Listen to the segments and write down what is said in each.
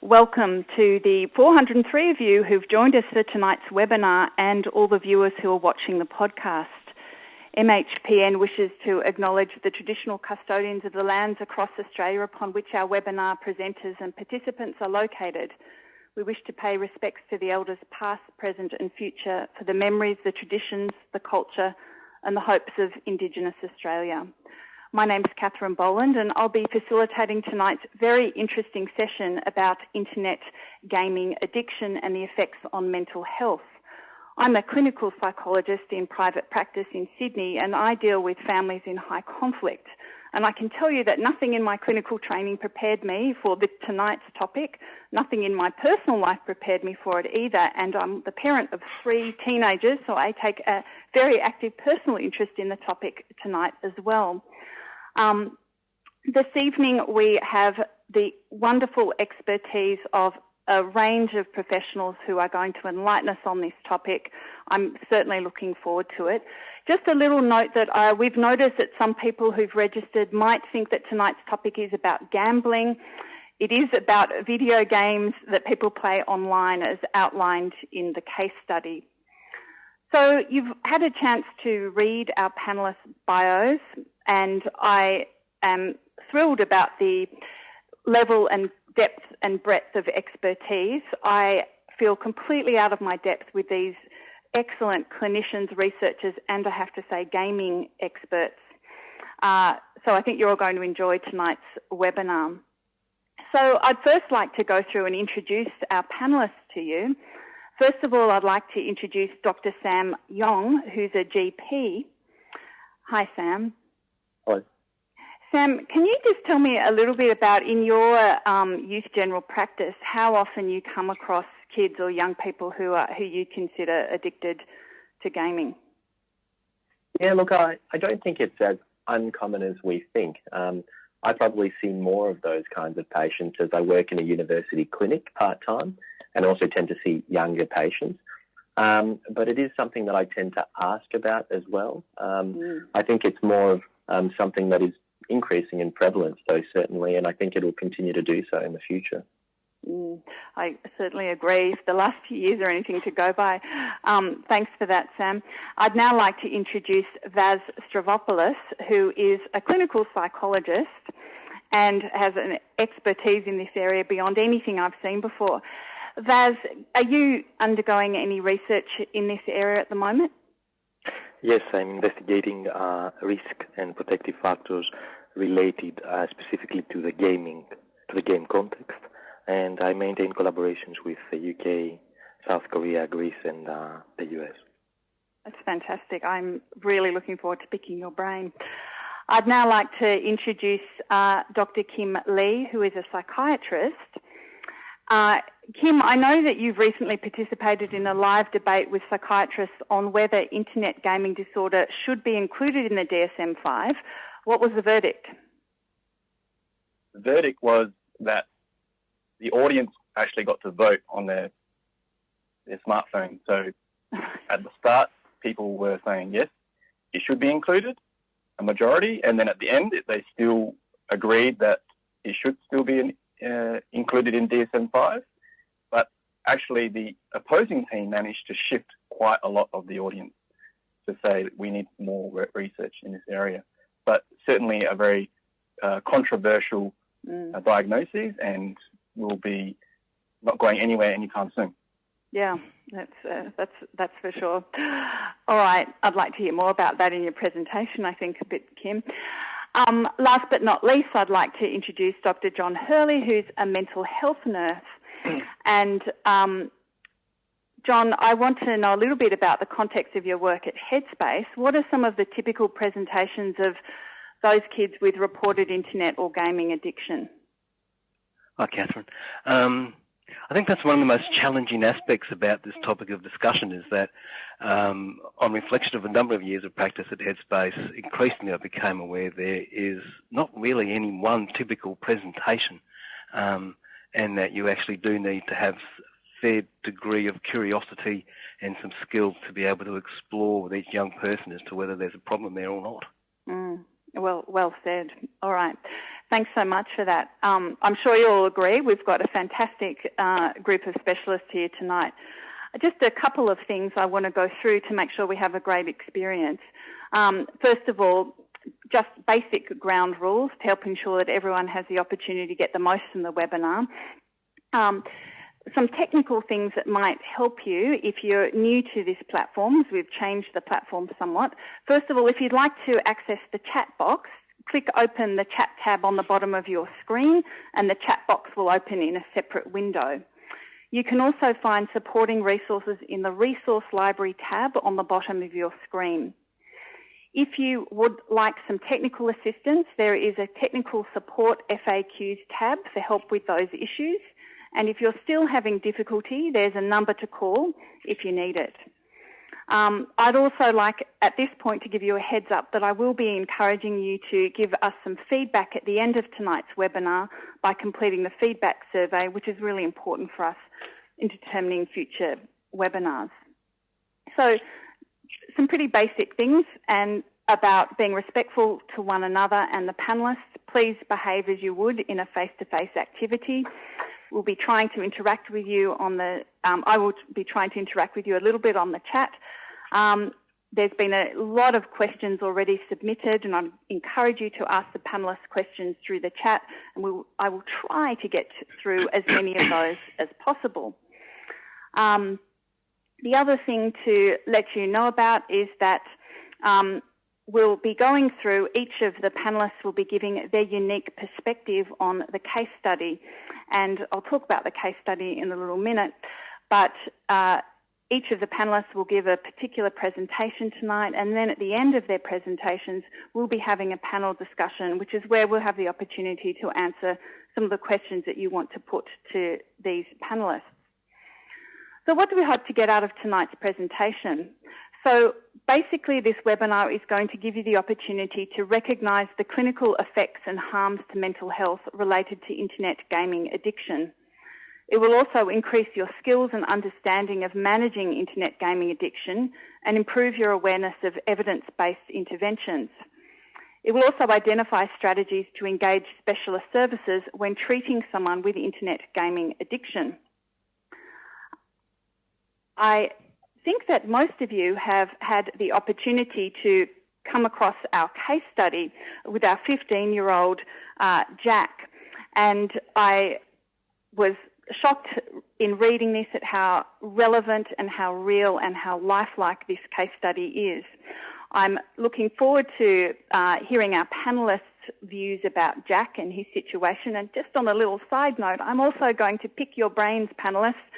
Welcome to the 403 of you who've joined us for tonight's webinar and all the viewers who are watching the podcast. MHPN wishes to acknowledge the traditional custodians of the lands across Australia upon which our webinar presenters and participants are located. We wish to pay respects to the elders past, present and future for the memories, the traditions, the culture and the hopes of Indigenous Australia. My name is Catherine Boland and I'll be facilitating tonight's very interesting session about internet gaming addiction and the effects on mental health. I'm a clinical psychologist in private practice in Sydney and I deal with families in high conflict. And I can tell you that nothing in my clinical training prepared me for the, tonight's topic. Nothing in my personal life prepared me for it either. And I'm the parent of three teenagers, so I take a very active personal interest in the topic tonight as well. Um, this evening we have the wonderful expertise of a range of professionals who are going to enlighten us on this topic. I'm certainly looking forward to it. Just a little note that uh, we've noticed that some people who've registered might think that tonight's topic is about gambling. It is about video games that people play online as outlined in the case study. So you've had a chance to read our panelists' bios and I am thrilled about the level and depth and breadth of expertise. I feel completely out of my depth with these excellent clinicians, researchers, and I have to say, gaming experts. Uh, so I think you're all going to enjoy tonight's webinar. So I'd first like to go through and introduce our panelists to you. First of all, I'd like to introduce Dr. Sam Yong, who's a GP. Hi, Sam. Sam, can you just tell me a little bit about in your um, youth general practice how often you come across kids or young people who are who you consider addicted to gaming? Yeah, look, I, I don't think it's as uncommon as we think. Um, I probably see more of those kinds of patients as I work in a university clinic part time and also tend to see younger patients. Um, but it is something that I tend to ask about as well. Um, mm. I think it's more of um, something that is increasing in prevalence, though, certainly, and I think it will continue to do so in the future. Mm, I certainly agree. If the last few years are anything to go by, um, thanks for that, Sam. I'd now like to introduce Vas Stavropoulos, who is a clinical psychologist and has an expertise in this area beyond anything I've seen before. Vas, are you undergoing any research in this area at the moment? Yes, I'm investigating uh, risk and protective factors related uh, specifically to the gaming, to the game context, and I maintain collaborations with the UK, South Korea, Greece, and uh, the US. That's fantastic. I'm really looking forward to picking your brain. I'd now like to introduce uh, Dr. Kim Lee, who is a psychiatrist. Uh, Kim, I know that you've recently participated in a live debate with psychiatrists on whether internet gaming disorder should be included in the DSM 5. What was the verdict? The verdict was that the audience actually got to vote on their their smartphone. So at the start, people were saying yes, it should be included, a majority, and then at the end, they still agreed that it should still be in, uh, included in DSM 5 But actually the opposing team managed to shift quite a lot of the audience to say that we need more research in this area. But certainly a very uh, controversial mm. uh, diagnosis and will be not going anywhere anytime soon. Yeah, that's uh, that's that's for sure. All right, I'd like to hear more about that in your presentation. I think a bit, Kim. Um, last but not least, I'd like to introduce Dr. John Hurley, who's a mental health nurse and um, John, I want to know a little bit about the context of your work at Headspace. What are some of the typical presentations of those kids with reported internet or gaming addiction? Hi, Catherine. Um, I think that's one of the most challenging aspects about this topic of discussion is that um, on reflection of a number of years of practice at Headspace, increasingly I became aware there is not really any one typical presentation. Um, and that you actually do need to have fair degree of curiosity and some skill to be able to explore with each young person as to whether there's a problem there or not. Mm. Well, well said. All right. Thanks so much for that. Um, I'm sure you'll agree we've got a fantastic uh, group of specialists here tonight. Just a couple of things I want to go through to make sure we have a great experience. Um, first of all, just basic ground rules to help ensure that everyone has the opportunity to get the most from the webinar. Um, some technical things that might help you if you're new to this platform, we've changed the platform somewhat. First of all, if you'd like to access the chat box, click open the chat tab on the bottom of your screen and the chat box will open in a separate window. You can also find supporting resources in the Resource Library tab on the bottom of your screen. If you would like some technical assistance, there is a Technical Support FAQs tab for help with those issues. And if you're still having difficulty, there's a number to call if you need it. Um, I'd also like at this point to give you a heads up that I will be encouraging you to give us some feedback at the end of tonight's webinar by completing the feedback survey, which is really important for us in determining future webinars. So some pretty basic things and about being respectful to one another and the panellists. Please behave as you would in a face-to-face -face activity. We'll be trying to interact with you on the, um, I will be trying to interact with you a little bit on the chat. Um, there's been a lot of questions already submitted and I encourage you to ask the panellists questions through the chat and we'll, I will try to get through as many of those as possible. Um, the other thing to let you know about is that um, we'll be going through, each of the panellists will be giving their unique perspective on the case study. And I'll talk about the case study in a little minute. But uh, each of the panellists will give a particular presentation tonight, and then at the end of their presentations, we'll be having a panel discussion, which is where we'll have the opportunity to answer some of the questions that you want to put to these panellists. So what do we hope to get out of tonight's presentation? So basically this webinar is going to give you the opportunity to recognise the clinical effects and harms to mental health related to internet gaming addiction. It will also increase your skills and understanding of managing internet gaming addiction and improve your awareness of evidence-based interventions. It will also identify strategies to engage specialist services when treating someone with internet gaming addiction. I think that most of you have had the opportunity to come across our case study with our 15 year old uh, Jack. And I was shocked in reading this at how relevant and how real and how lifelike this case study is. I'm looking forward to uh, hearing our panelists' views about Jack and his situation. And just on a little side note, I'm also going to pick your brains, panelists,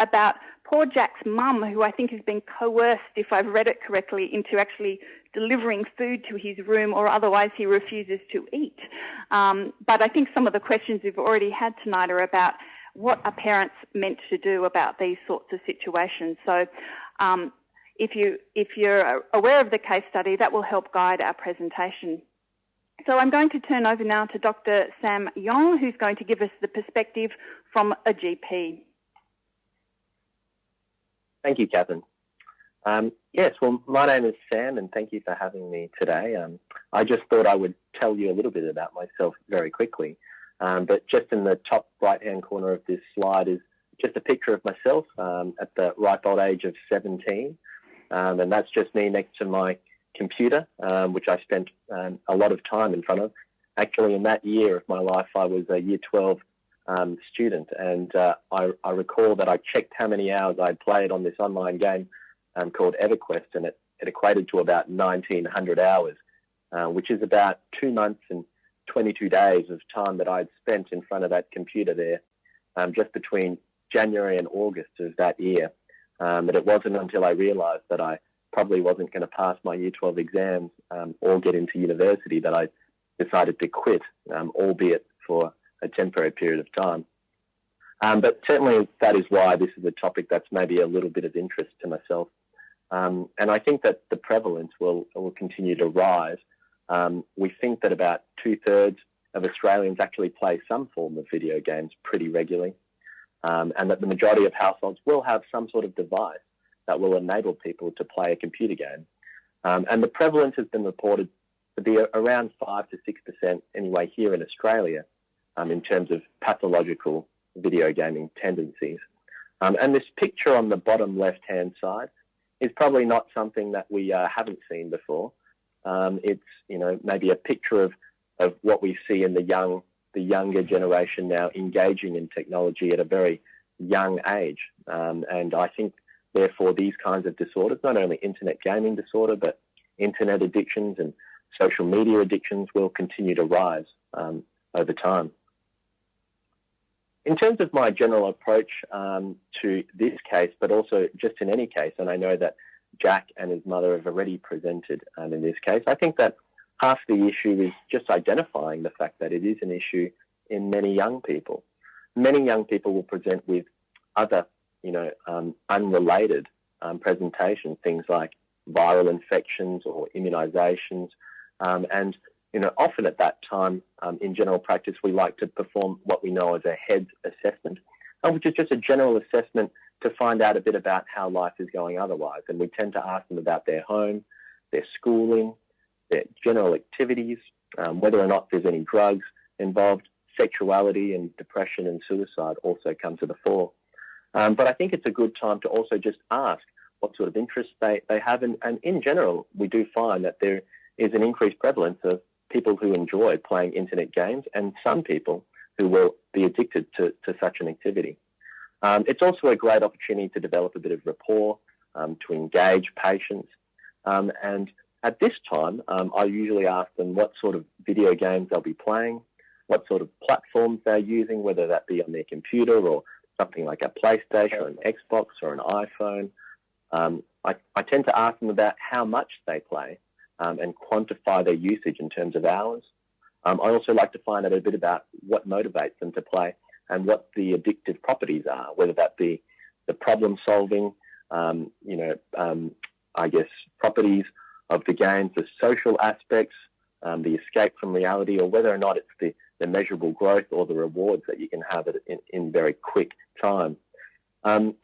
about poor Jack's mum, who I think has been coerced, if I've read it correctly, into actually delivering food to his room or otherwise he refuses to eat. Um, but I think some of the questions we've already had tonight are about what are parents meant to do about these sorts of situations. So um, if, you, if you're aware of the case study, that will help guide our presentation. So I'm going to turn over now to Dr. Sam Yong, who's going to give us the perspective from a GP. Thank you, Catherine. Um, yes, well, my name is Sam, and thank you for having me today. Um, I just thought I would tell you a little bit about myself very quickly. Um, but just in the top right-hand corner of this slide is just a picture of myself um, at the ripe old age of 17. Um, and that's just me next to my computer, um, which I spent a lot of time in front of. Actually, in that year of my life, I was a year 12 um, student, and uh, I, I, recall that I checked how many hours I'd played on this online game um, called EverQuest, and it, it, equated to about 1,900 hours, uh, which is about two months and 22 days of time that I'd spent in front of that computer there, um, just between January and August of that year. Um, but it wasn't until I realised that I probably wasn't going to pass my Year 12 exams um, or get into university that I decided to quit, um, albeit for a temporary period of time. Um, but certainly that is why this is a topic that's maybe a little bit of interest to myself. Um, and I think that the prevalence will, will continue to rise. Um, we think that about two thirds of Australians actually play some form of video games pretty regularly, um, and that the majority of households will have some sort of device that will enable people to play a computer game. Um, and the prevalence has been reported to be around 5 to 6% anyway here in Australia um, in terms of pathological video gaming tendencies. Um, and this picture on the bottom left hand side is probably not something that we uh, haven't seen before. Um, it's you know maybe a picture of, of what we see in the young the younger generation now engaging in technology at a very young age, um, and I think therefore these kinds of disorders, not only internet gaming disorder, but internet addictions and social media addictions will continue to rise um, over time. In terms of my general approach um, to this case, but also just in any case, and I know that Jack and his mother have already presented um, in this case, I think that half the issue is just identifying the fact that it is an issue in many young people. Many young people will present with other, you know, um, unrelated um, presentations, things like viral infections or immunizations, um, and you know, often at that time um, in general practice, we like to perform what we know as a HEADSS assessment, uh, which is just a general assessment to find out a bit about how life is going otherwise. And we tend to ask them about their home, their schooling, their general activities, um, whether or not there's any drugs involved, sexuality and depression and suicide also come to the fore. Um, but I think it's a good time to also just ask what sort of interests they, they have. And, and in general, we do find that there is an increased prevalence of people who enjoy playing internet games and some people who will be addicted to, to such an activity. Um, it's also a great opportunity to develop a bit of rapport, um, to engage patients. Um, and at this time, um, I usually ask them what sort of video games they'll be playing, what sort of platforms they're using, whether that be on their computer or something like a PlayStation or an Xbox or an iPhone. Um, I, I tend to ask them about how much they play um, and quantify their usage in terms of hours. Um, I also like to find out a bit about what motivates them to play and what the addictive properties are, whether that be the problem solving, um, you know, um, I guess properties of the games, the social aspects, um, the escape from reality, or whether or not it's the, the measurable growth or the rewards that you can have in, in very quick time. Um,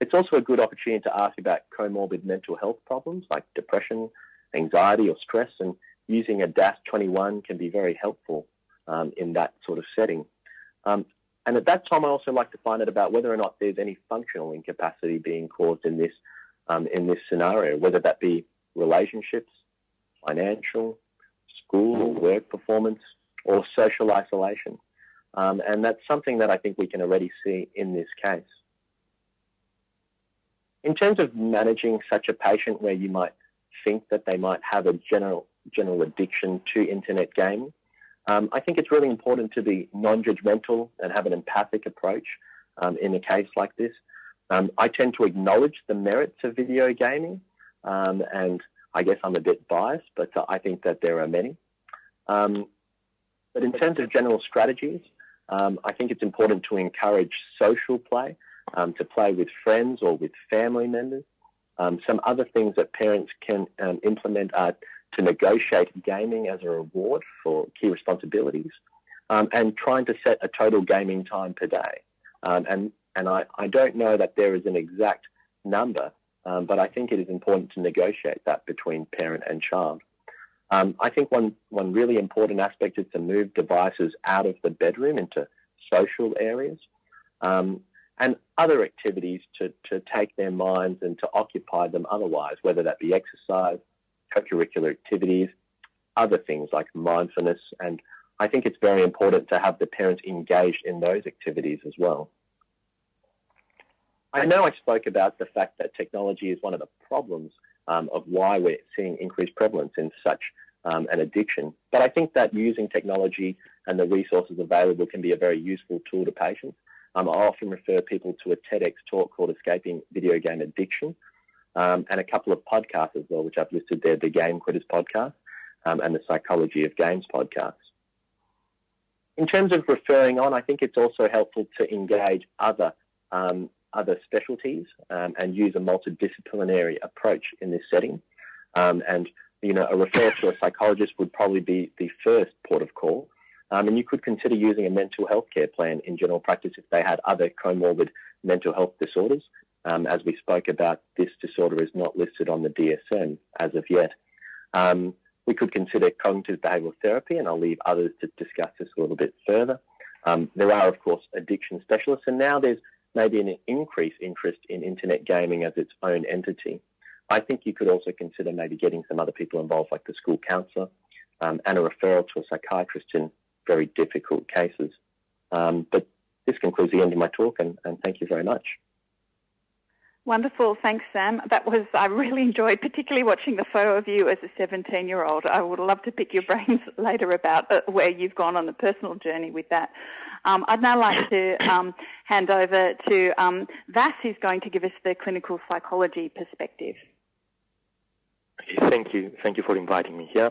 it's also a good opportunity to ask about comorbid mental health problems like depression, anxiety or stress, and using a DASS21 can be very helpful um, in that sort of setting. Um, and at that time, I also like to find out about whether or not there's any functional incapacity being caused in this um, in this scenario, whether that be relationships, financial, school or work performance, or social isolation. Um, and that's something that I think we can already see in this case. In terms of managing such a patient where you might think that they might have a general general addiction to internet gaming. Um, I think it's really important to be non-judgmental and have an empathic approach um, in a case like this. Um, I tend to acknowledge the merits of video gaming, um, and I guess I'm a bit biased, but uh, I think that there are many. Um, but in terms of general strategies, um, I think it's important to encourage social play, to play with friends or with family members, um, some other things that parents can um, implement are to negotiate gaming as a reward for key responsibilities um, and trying to set a total gaming time per day. Um, and and I, I don't know that there is an exact number, um, but I think it is important to negotiate that between parent and child. Um, I think one, one really important aspect is to move devices out of the bedroom into social areas. Um, and other activities to, to take their minds and to occupy them otherwise, whether that be exercise, co-curricular activities, other things like mindfulness. And I think it's very important to have the parents engaged in those activities as well. I know I spoke about the fact that technology is one of the problems um, of why we're seeing increased prevalence in such um, an addiction. But I think that using technology and the resources available can be a very useful tool to patients. Um, I often refer people to a TEDx talk called Escaping Video Game Addiction um, and a couple of podcasts as well, which I've listed there the Game Quitters podcast um, and the Psychology of Games podcast. In terms of referring on, I think it's also helpful to engage other um, other specialties um, and use a multidisciplinary approach in this setting. Um, and you know, a referral to a psychologist would probably be the first port of call. Um, and you could consider using a mental health care plan in general practice if they had other comorbid mental health disorders. Um, as we spoke about, this disorder is not listed on the DSM as of yet. Um, we could consider cognitive behavioral therapy, and I'll leave others to discuss this a little bit further. Um, there are, of course, addiction specialists, and now there's maybe an increased interest in internet gaming as its own entity. I think you could also consider maybe getting some other people involved, like the school counsellor, um, and a referral to a psychiatrist in very difficult cases. Um, but this concludes the end of my talk, and, and thank you very much. Wonderful. Thanks, Sam. That was, I really enjoyed particularly watching the photo of you as a 17 year old. I would love to pick your brains later about uh, where you've gone on the personal journey with that. Um, I'd now like to um, hand over to um, Vas, who's going to give us the clinical psychology perspective. Thank you. Thank you for inviting me here.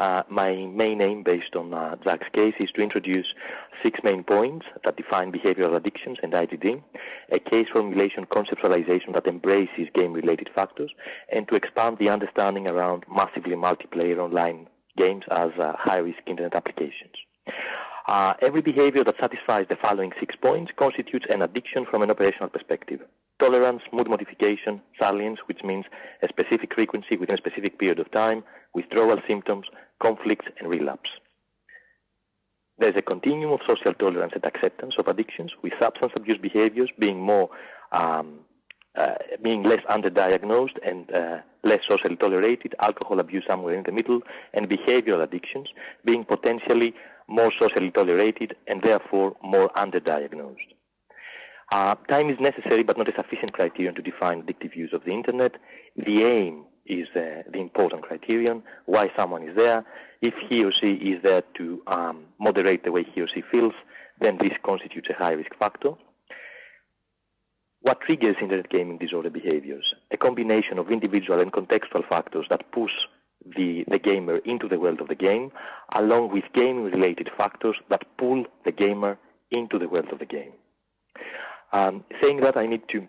Uh, my main aim, based on uh, case, is to introduce six main points that define behavioral addictions and IGD, a case formulation conceptualization that embraces game-related factors, and to expand the understanding around massively multiplayer online games as uh, high-risk internet applications. Uh, every behavior that satisfies the following six points constitutes an addiction from an operational perspective. Tolerance, mood modification, salience, which means a specific frequency within a specific period of time, withdrawal symptoms, conflicts, and relapse. There's a continuum of social tolerance and acceptance of addictions, with substance abuse behaviors being more, um, uh, being less underdiagnosed and uh, less socially tolerated, alcohol abuse somewhere in the middle, and behavioral addictions being potentially more socially tolerated, and therefore more underdiagnosed. Uh, time is necessary but not a sufficient criterion to define addictive use of the internet. The aim is uh, the important criterion, why someone is there. If he or she is there to um, moderate the way he or she feels, then this constitutes a high risk factor. What triggers internet gaming disorder behaviors? A combination of individual and contextual factors that push the, the gamer into the world of the game, along with game-related factors that pull the gamer into the world of the game. Um, saying that, I need to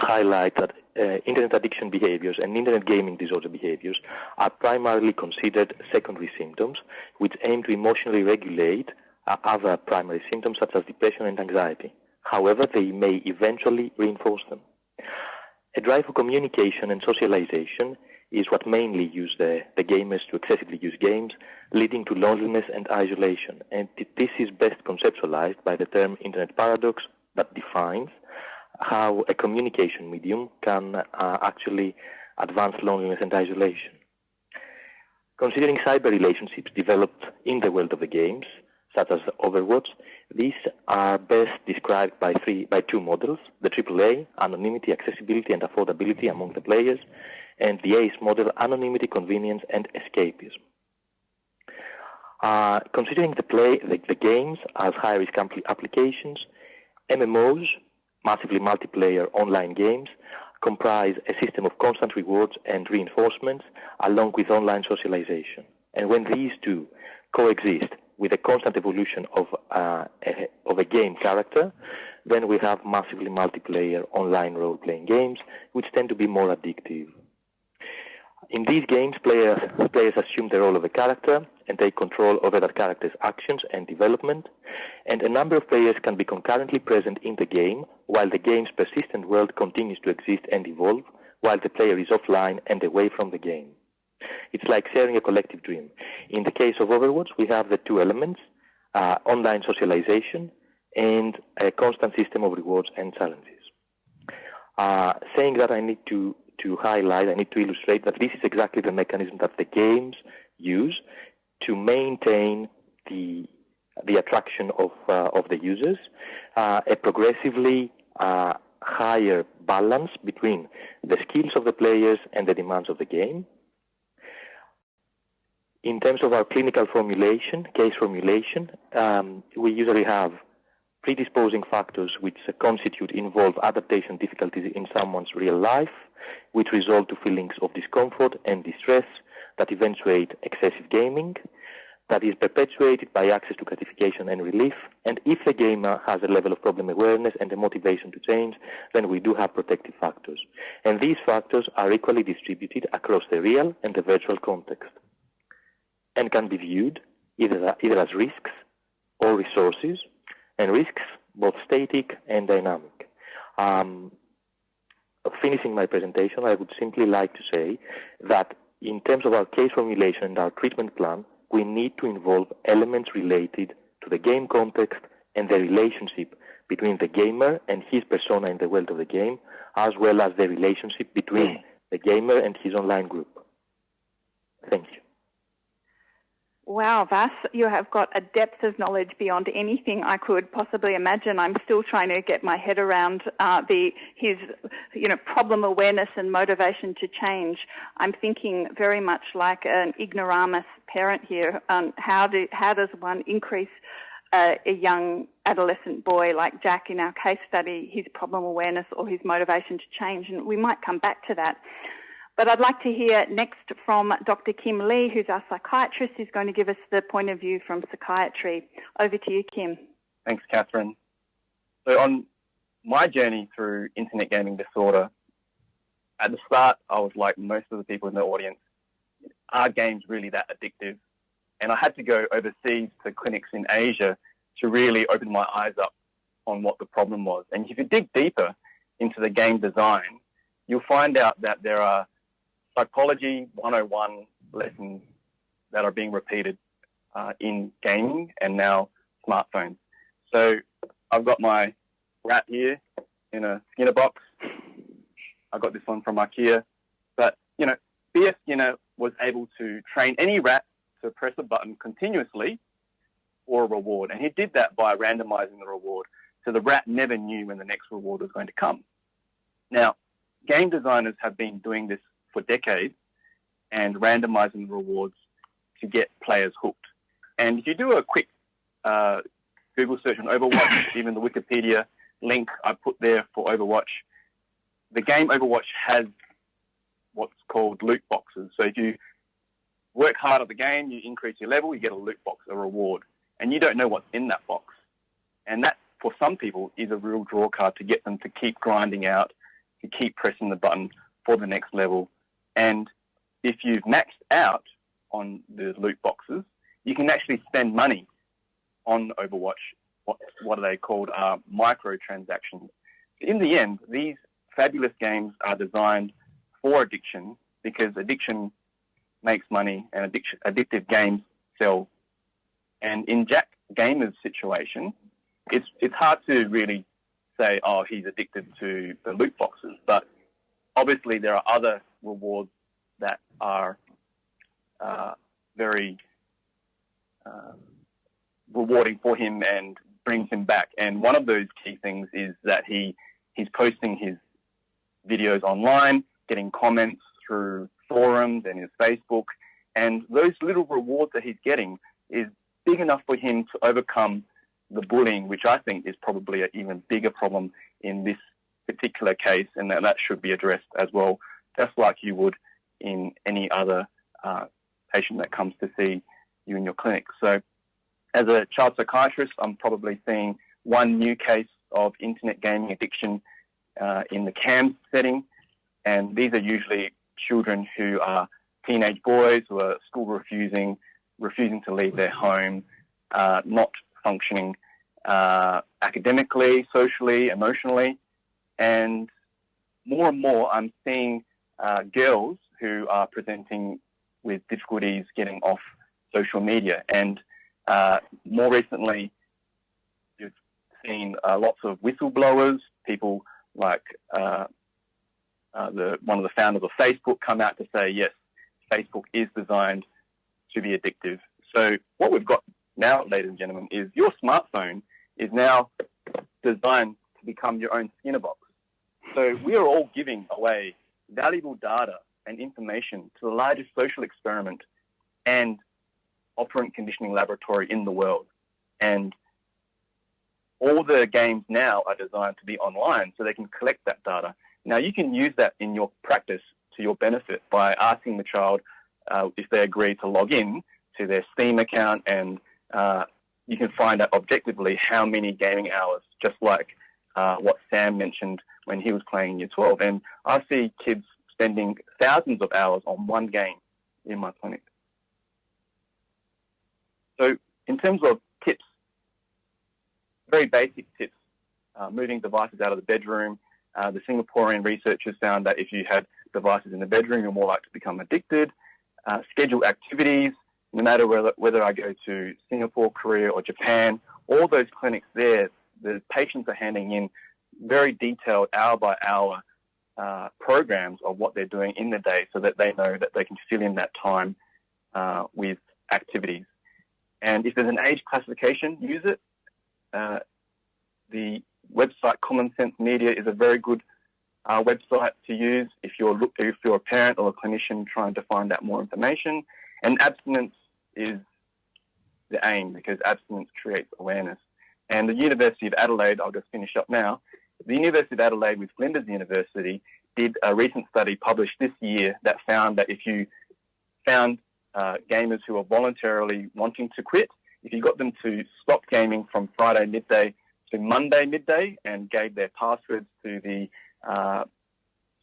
highlight that uh, internet addiction behaviors and internet gaming disorder behaviors are primarily considered secondary symptoms, which aim to emotionally regulate uh, other primary symptoms such as depression and anxiety. However, they may eventually reinforce them. A drive for communication and socialization is what mainly use the, the gamers to excessively use games, leading to loneliness and isolation. And this is best conceptualized by the term internet paradox that defines how a communication medium can uh, actually advance loneliness and isolation. Considering cyber relationships developed in the world of the games, such as Overwatch, these are best described by, three, by two models, the AAA, anonymity, accessibility, and affordability among the players, and the ACE model, anonymity, convenience, and escapism. Uh, considering the, play, the, the games as high-risk applications, MMOs, massively multiplayer online games, comprise a system of constant rewards and reinforcements along with online socialization. And when these two coexist with a constant evolution of, uh, a, of a game character, then we have massively multiplayer online role-playing games, which tend to be more addictive. In these games, players, players assume the role of a character and take control over that character's actions and development, and a number of players can be concurrently present in the game while the game's persistent world continues to exist and evolve while the player is offline and away from the game. It's like sharing a collective dream. In the case of Overwatch, we have the two elements, uh, online socialization and a constant system of rewards and challenges. Uh, saying that I need to to highlight, I need to illustrate that this is exactly the mechanism that the games use to maintain the the attraction of uh, of the users, uh, a progressively uh, higher balance between the skills of the players and the demands of the game. In terms of our clinical formulation, case formulation, um, we usually have predisposing factors which constitute involve adaptation difficulties in someone's real life, which result to feelings of discomfort and distress that eventuate excessive gaming, that is perpetuated by access to gratification and relief. And if the gamer has a level of problem awareness and a motivation to change, then we do have protective factors. And these factors are equally distributed across the real and the virtual context and can be viewed either, either as risks or resources, and risks both static and dynamic. Um, finishing my presentation, I would simply like to say that in terms of our case formulation and our treatment plan, we need to involve elements related to the game context and the relationship between the gamer and his persona in the world of the game, as well as the relationship between mm. the gamer and his online group. Thank you. Wow, Vas, you have got a depth of knowledge beyond anything I could possibly imagine. I'm still trying to get my head around uh, the his you know problem awareness and motivation to change. I'm thinking very much like an ignoramus parent here. Um, how do how does one increase a, a young adolescent boy like Jack in our case study his problem awareness or his motivation to change? And we might come back to that. But I'd like to hear next from Dr. Kim Lee, who's our psychiatrist, who's going to give us the point of view from psychiatry. Over to you, Kim. Thanks, Catherine. So, on my journey through internet gaming disorder, at the start, I was like most of the people in the audience, are games really that addictive? And I had to go overseas to clinics in Asia to really open my eyes up on what the problem was. And if you dig deeper into the game design, you'll find out that there are psychology 101 lessons that are being repeated uh, in gaming and now smartphones. So I've got my rat here in a Skinner box. I got this one from IKEA. But, you know, B.F. Skinner was able to train any rat to press a button continuously for a reward. And he did that by randomizing the reward. So the rat never knew when the next reward was going to come. Now, game designers have been doing this for decades and randomizing the rewards to get players hooked. And if you do a quick uh, Google search on Overwatch, even the Wikipedia link I put there for Overwatch, the game Overwatch has what's called loot boxes. So if you work hard at the game, you increase your level, you get a loot box, a reward, and you don't know what's in that box. And that, for some people, is a real draw card to get them to keep grinding out, to keep pressing the button for the next level and if you've maxed out on the loot boxes, you can actually spend money on Overwatch. What, what are they called? Uh, microtransactions. In the end, these fabulous games are designed for addiction because addiction makes money and addiction, addictive games sell. And in Jack Gamer's situation, it's, it's hard to really say, oh, he's addicted to the loot boxes. But obviously, there are other rewards that are uh, very uh, rewarding for him and brings him back. And one of those key things is that he he's posting his videos online, getting comments through forums and his Facebook, and those little rewards that he's getting is big enough for him to overcome the bullying, which I think is probably an even bigger problem in this particular case, and that, that should be addressed as well, just like you would in any other uh, patient that comes to see you in your clinic. So, as a child psychiatrist, I'm probably seeing one new case of internet gaming addiction uh, in the CAMHS setting, and these are usually children who are teenage boys who are school refusing, refusing to leave their home, uh, not functioning uh, academically, socially, emotionally, and more and more I'm seeing uh, girls who are presenting with difficulties getting off social media. And uh, more recently, you've seen uh, lots of whistleblowers, people like uh, uh, the, one of the founders of Facebook come out to say, yes, Facebook is designed to be addictive. So what we've got now, ladies and gentlemen, is your smartphone is now designed to become your own Skinner box. So we are all giving away valuable data and information to the largest social experiment and operant conditioning laboratory in the world. And all the games now are designed to be online so they can collect that data. Now, you can use that in your practice to your benefit by asking the child uh, if they agree to log in to their Steam account, and uh, you can find out objectively how many gaming hours, just like uh, what Sam mentioned when he was playing in Year 12. And I see kids spending thousands of hours on one game in my clinic. So, in terms of tips, very basic tips, uh, moving devices out of the bedroom. Uh, the Singaporean researchers found that if you had devices in the bedroom, you're more likely to become addicted. uh, schedule activities, no matter whether, whether I go to Singapore, Korea, or Japan. All those clinics there, the patients are handing in very detailed hour by hour uh, programs of what they're doing in the day so that they know that they can fill in that time uh, with activities. And if there's an age classification, use it. Uh, the website Common Sense Media is a very good uh, website to use if you're if you're a parent or a clinician trying to find out more information. And abstinence is the aim because abstinence creates awareness. And the University of Adelaide, I'll just finish up now. The University of Adelaide with Flinders University did a recent study published this year that found that if you found uh, gamers who are voluntarily wanting to quit, if you got them to stop gaming from Friday midday to Monday midday and gave their passwords to the uh,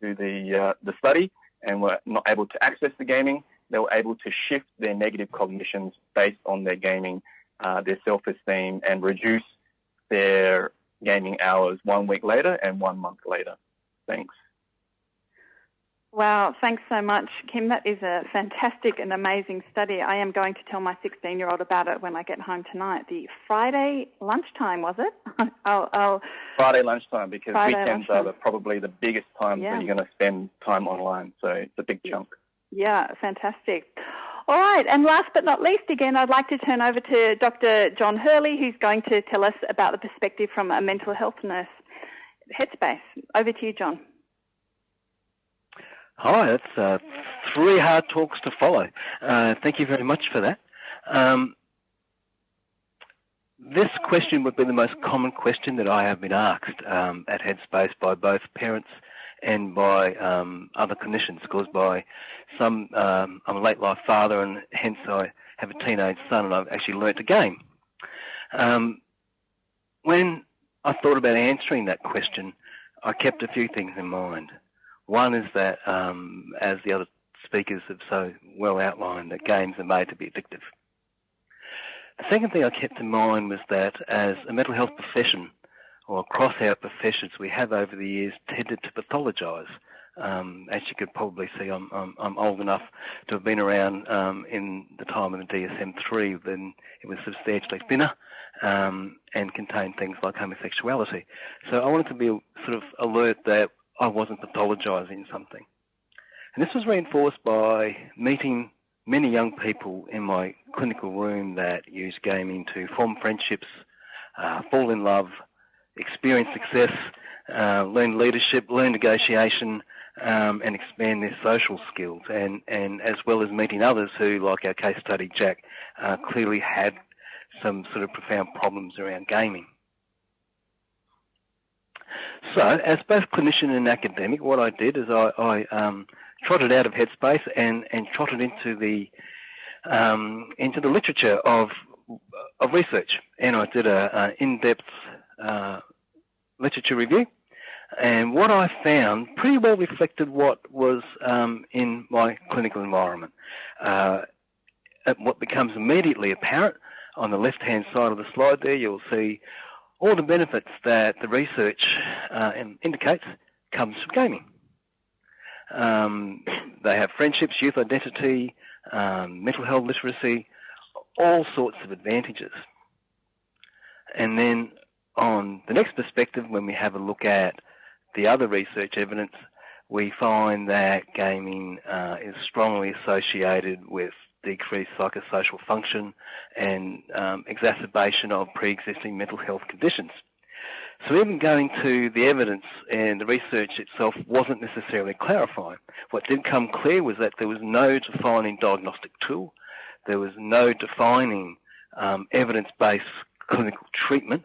to the uh, the study and were not able to access the gaming, they were able to shift their negative cognitions based on their gaming, uh, their self-esteem, and reduce their gaming hours one week later and one month later. Thanks. Wow, thanks so much, Kim. That is a fantastic and amazing study. I am going to tell my 16 year old about it when I get home tonight. The Friday lunchtime, was it? I'll, I'll Friday lunchtime because Friday weekends lunchtime. are the, probably the biggest times yeah. when you're going to spend time online. So it's a big chunk. Yeah, fantastic. All right, and last but not least, again, I'd like to turn over to Dr. John Hurley, who's going to tell us about the perspective from a mental health nurse. Headspace. Over to you, John. Hi, that's uh, three hard talks to follow. Uh, thank you very much for that. Um, this question would be the most common question that I have been asked um, at Headspace by both parents and by um, other clinicians, caused by some. Um, I'm a late life father, and hence I have a teenage son, and I've actually learnt to game. Um, when I thought about answering that question, I kept a few things in mind. One is that, um, as the other speakers have so well outlined, that games are made to be addictive. The second thing I kept in mind was that as a mental health profession, or across our professions, we have over the years tended to pathologise. Um, as you could probably see, I'm, I'm, I'm, old enough to have been around um, in the time of the DSM-3 when it was substantially thinner um, and contained things like homosexuality. So I wanted to be sort of alert that I wasn't pathologising something. And this was reinforced by meeting many young people in my clinical room that use gaming to form friendships, uh, fall in love, experience success, uh, learn leadership, learn negotiation, um, and expand their social skills, and, and as well as meeting others who, like our case study Jack, uh, clearly had some sort of profound problems around gaming. So, as both clinician and academic, what I did is I, I um, trotted out of Headspace and, and trotted into the um, into the literature of of research, and I did an in-depth uh, literature review. And what I found pretty well reflected what was um, in my clinical environment. Uh, what becomes immediately apparent on the left-hand side of the slide there, you'll see all the benefits that the research uh, indicates comes from gaming. Um, they have friendships, youth identity, um, mental health literacy, all sorts of advantages. And then on the next perspective, when we have a look at the other research evidence, we find that gaming uh, is strongly associated with decreased psychosocial function and um, exacerbation of pre-existing mental health conditions. So even going to the evidence and the research itself wasn't necessarily clarifying. What did come clear was that there was no defining diagnostic tool, there was no defining um, evidence-based clinical treatment,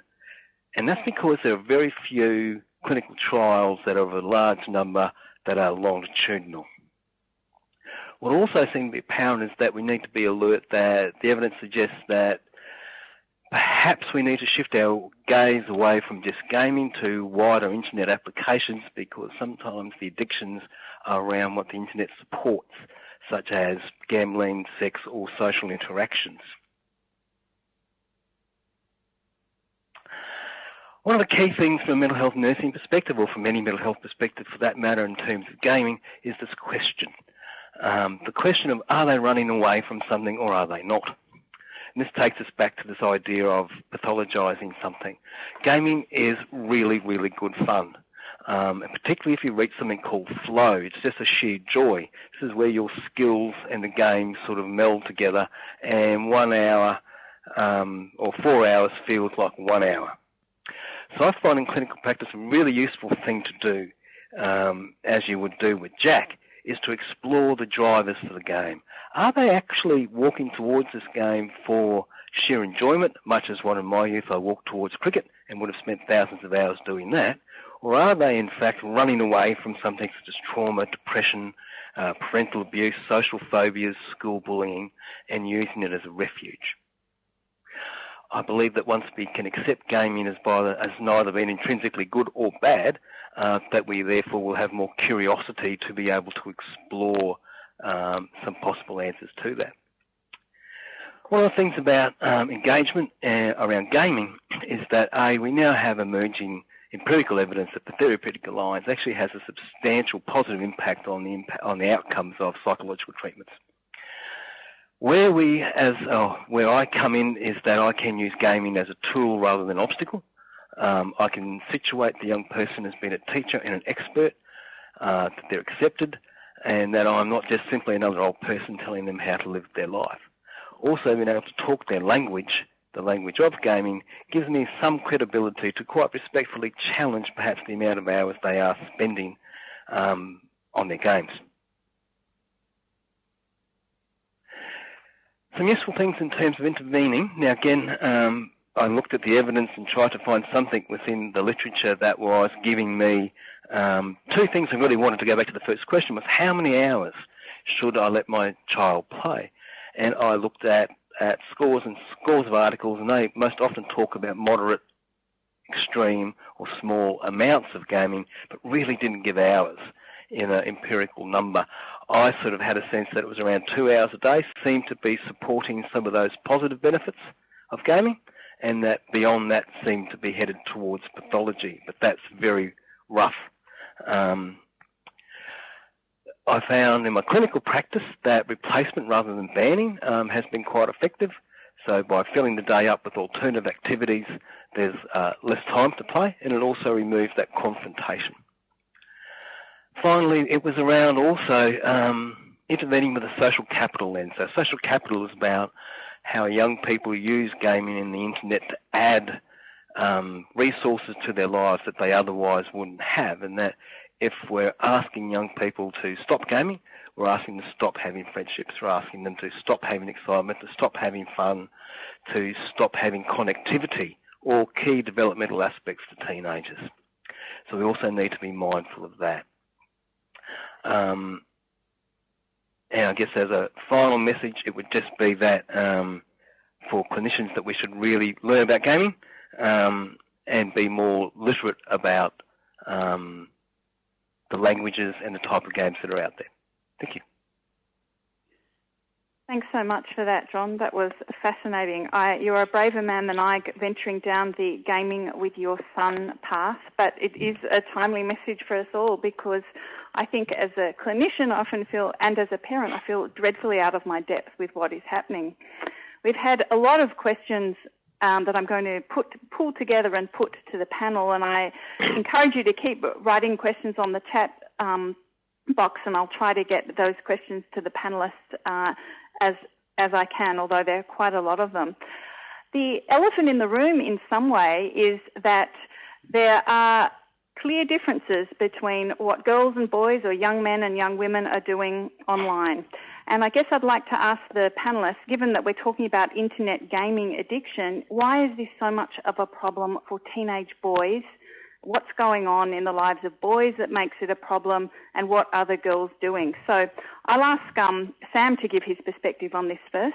and that's because there are very few clinical trials that are of a large number that are longitudinal. What also seems to be apparent is that we need to be alert that the evidence suggests that perhaps we need to shift our gaze away from just gaming to wider internet applications because sometimes the addictions are around what the internet supports, such as gambling, sex, or social interactions. One of the key things from a mental health nursing perspective, or from any mental health perspective for that matter in terms of gaming, is this question. um, the question of are they running away from something or are they not? And this takes us back to this idea of pathologising something. Gaming is really, really good fun. Um, and particularly if you reach something called flow, it's just a sheer joy. This is where your skills and the game sort of meld together, and one hour um, or four hours feels like one hour. So I find in clinical practice a really useful thing to do, um, as you would do with Jack, is to explore the drivers for the game. Are they actually walking towards this game for sheer enjoyment, much as one in my youth I walked towards cricket and would have spent thousands of hours doing that? Or are they in fact running away from something such as trauma, depression, uh, parental abuse, social phobias, school bullying, and using it as a refuge? I believe that once we can accept gaming as, by, as neither being intrinsically good or bad, uh, that we therefore will have more curiosity to be able to explore um, some possible answers to that. One of the things about um, engagement uh, around gaming is that A, we now have emerging empirical evidence that the therapeutic alliance actually has a substantial positive impact on the impact, on the outcomes of psychological treatments. Where we, as oh, where I come in, is that I can use gaming as a tool rather than an obstacle. Um, I can situate the young person as being a teacher and an expert, uh, that they're accepted, and that I'm not just simply another old person telling them how to live their life. Also, being able to talk their language, the language of gaming, gives me some credibility to quite respectfully challenge perhaps the amount of hours they are spending um, on their games. Some useful things in terms of intervening. Now, again, um, I looked at the evidence and tried to find something within the literature that was giving me um, two things. I really wanted to go back to the first question: was how many hours should I let my child play? And I looked at at scores and scores of articles, and they most often talk about moderate, extreme, or small amounts of gaming, but really didn't give hours in an empirical number. I sort of had a sense that it was around two hours a day, seemed to be supporting some of those positive benefits of gaming, and that beyond that seemed to be headed towards pathology, but that's very rough. Um, I found in my clinical practice that replacement rather than banning um, has been quite effective. So by filling the day up with alternative activities, there's uh, less time to play, and it also removes that confrontation finally, it was around also um, intervening with a social capital lens. So social capital is about how young people use gaming and the internet to add um, resources to their lives that they otherwise wouldn't have, and that if we're asking young people to stop gaming, we're asking them to stop having friendships, we're asking them to stop having excitement, to stop having fun, to stop having connectivity, all key developmental aspects to teenagers. So we also need to be mindful of that. Um, and I guess as a final message, it would just be that um, for clinicians that we should really learn about gaming um, and be more literate about um, the languages and the type of games that are out there. Thank you. Thanks so much for that, John. That was fascinating. I, you're a braver man than I venturing down the gaming with your son path, but it is a timely message for us all because I think as a clinician, I often feel, and as a parent, I feel dreadfully out of my depth with what is happening. We've had a lot of questions um, that I'm going to put pull together and put to the panel, and I encourage you to keep writing questions on the chat um, box, and I'll try to get those questions to the panelists uh, as as I can, although there are quite a lot of them. The elephant in the room, in some way, is that there are clear differences between what girls and boys or young men and young women are doing online. And I guess I'd like to ask the panelists, given that we're talking about internet gaming addiction, why is this so much of a problem for teenage boys? What's going on in the lives of boys that makes it a problem, and what are the girls doing? So I'll ask um, Sam to give his perspective on this first.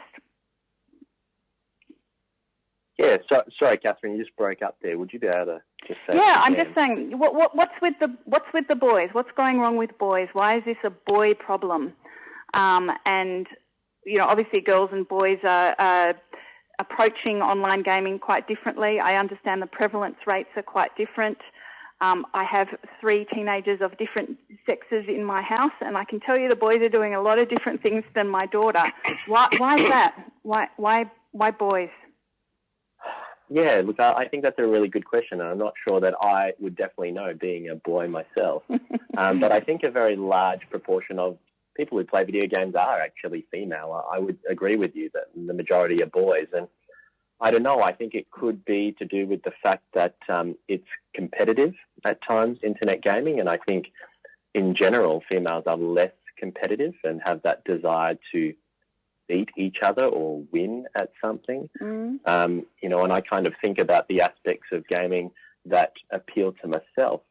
Yeah, so, sorry, Catherine, you just broke up there. Would you be able to just say? Yeah, I'm just saying, what, what, what's with the what's with the boys? What's going wrong with boys? Why is this a boy problem? Um, and you know, obviously, girls and boys are, are approaching online gaming quite differently. I understand the prevalence rates are quite different. Um, I have three teenagers of different sexes in my house, and I can tell you the boys are doing a lot of different things than my daughter. Why, why is that? Why, why, why boys? Yeah, look, I think that's a really good question, and I'm not sure that I would definitely know, being a boy myself. um, but I think a very large proportion of people who play video games are actually female. I would agree with you that the majority are boys, and I don't know. I think it could be to do with the fact that um, it's competitive at times, internet gaming, and I think in general, females are less competitive and have that desire to beat each other or win at something. Mm. Um, you know, and I kind of think about the aspects of gaming that appeal to myself.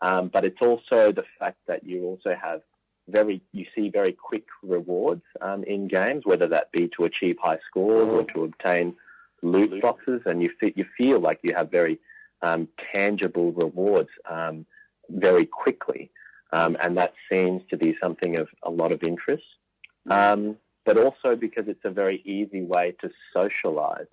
Um, but it's also the fact that you also have very, you see very quick rewards um, in games, whether that be to achieve high scores or to obtain loot boxes, and you feel, you feel like you have very um, tangible rewards um, very quickly, um, and that seems to be something of a lot of interest. Um, but also because it's a very easy way to socialize,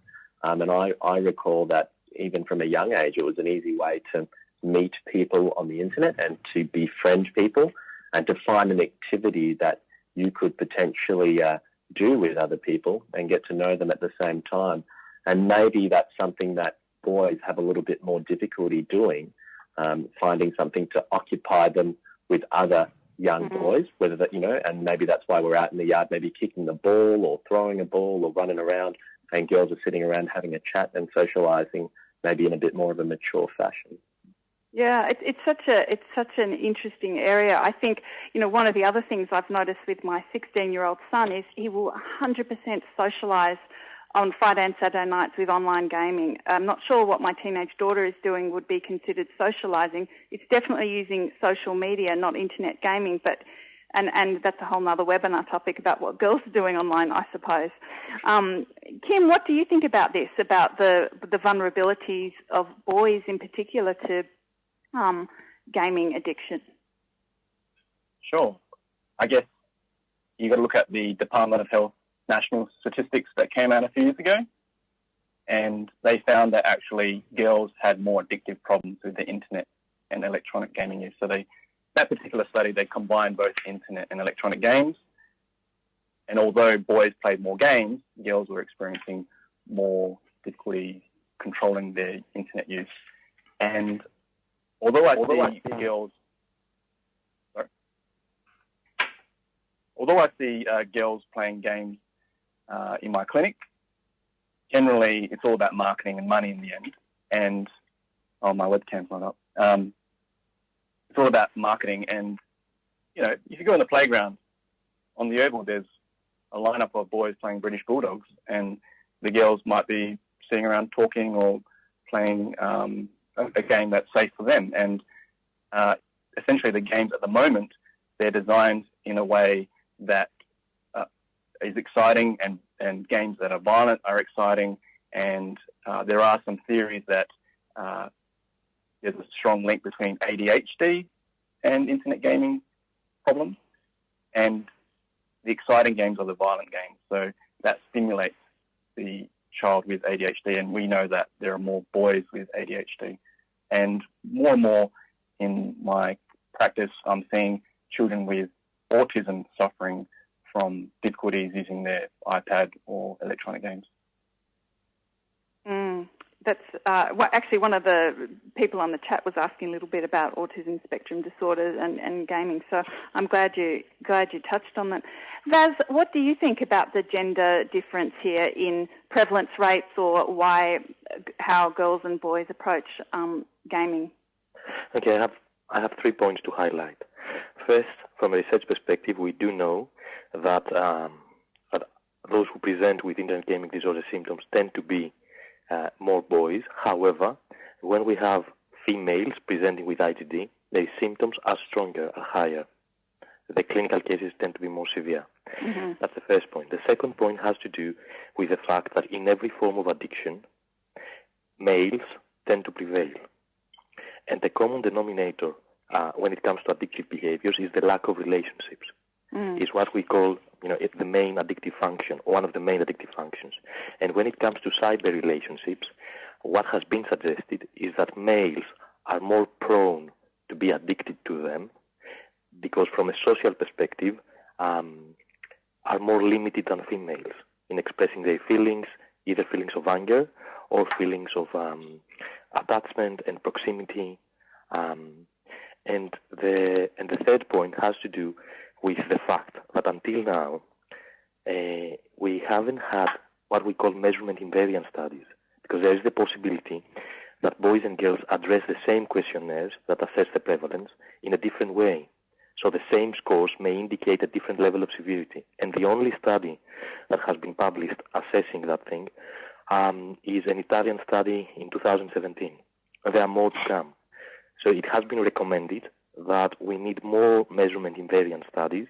um, and I, I recall that even from a young age, it was an easy way to meet people on the internet and to befriend people and to find an activity that you could potentially uh, do with other people and get to know them at the same time. And maybe that's something that boys have a little bit more difficulty doing, um, finding something to occupy them with other young mm-hmm. boys, whether that, you know, and maybe that's why we're out in the yard, maybe kicking the ball or throwing a ball or running around, and girls are sitting around having a chat and socializing maybe in a bit more of a mature fashion. Yeah, it's, it's such a it's such an interesting area. I think you know one of the other things I've noticed with my 16 year old son is he will 100% socialise on Friday and Saturday nights with online gaming. I'm not sure what my teenage daughter is doing would be considered socialising. It's definitely using social media, not internet gaming, but and, and that's a whole other webinar topic about what girls are doing online, I suppose. Um, Kim, what do you think about this, about the, the vulnerabilities of boys in particular to um, gaming addiction? Sure. I guess you've got to look at the Department of Health national statistics that came out a few years ago, and they found that actually girls had more addictive problems with the internet and electronic gaming use. So they, that particular study, they combined both internet and electronic games. And although boys played more games, girls were experiencing more difficulty controlling their internet use. And although I although see I girls although I see uh, girls playing games uh, in my clinic. Generally, it's all about marketing and money in the end. And oh, my webcam's not up. Um, it's all about marketing. And you know, if you go in the playground on the oval, there's a lineup of boys playing British Bulldogs, and the girls might be sitting around talking or playing um, a, game that's safe for them. And uh, essentially, the games at the moment they're designed in a way that is exciting, and, and games that are violent are exciting. And uh, there are some theories that uh, there's a strong link between ADHD and internet gaming problems. And the exciting games are the violent games. So that stimulates the child with ADHD. And we know that there are more boys with ADHD. And more and more in my practice, I'm seeing children with autism suffering from difficulties using their iPad or electronic games. Mm, that's uh, well, actually one of the people on the chat was asking a little bit about autism spectrum disorders and, and gaming. So I'm glad you glad you touched on that. Vas, what do you think about the gender difference here in prevalence rates, or why how girls and boys approach um, gaming? Okay, I have I have three points to highlight. First, from a research perspective, we do know that, um, that those who present with internet gaming disorder symptoms tend to be uh, more boys. However, when we have females presenting with IGD, their symptoms are stronger, are higher. The clinical cases tend to be more severe. Mm-hmm. That's the first point. The second point has to do with the fact that in every form of addiction, males tend to prevail. And the common denominator uh, when it comes to addictive behaviors is the lack of relationships mm. is what we call, you know, the main addictive function, one of the main addictive functions. And when it comes to cyber relationships, what has been suggested is that males are more prone to be addicted to them because from a social perspective, um, are more limited than females in expressing their feelings, either feelings of anger or feelings of um, attachment and proximity. Um, and the and the third point has to do with the fact that until now uh, we haven't had what we call measurement invariant studies because there is the possibility that boys and girls address the same questionnaires that assess the prevalence in a different way. So the same scores may indicate a different level of severity. And the only study that has been published assessing that thing um, is an Italian study in 2017. There are more to come. So it has been recommended that we need more measurement invariant studies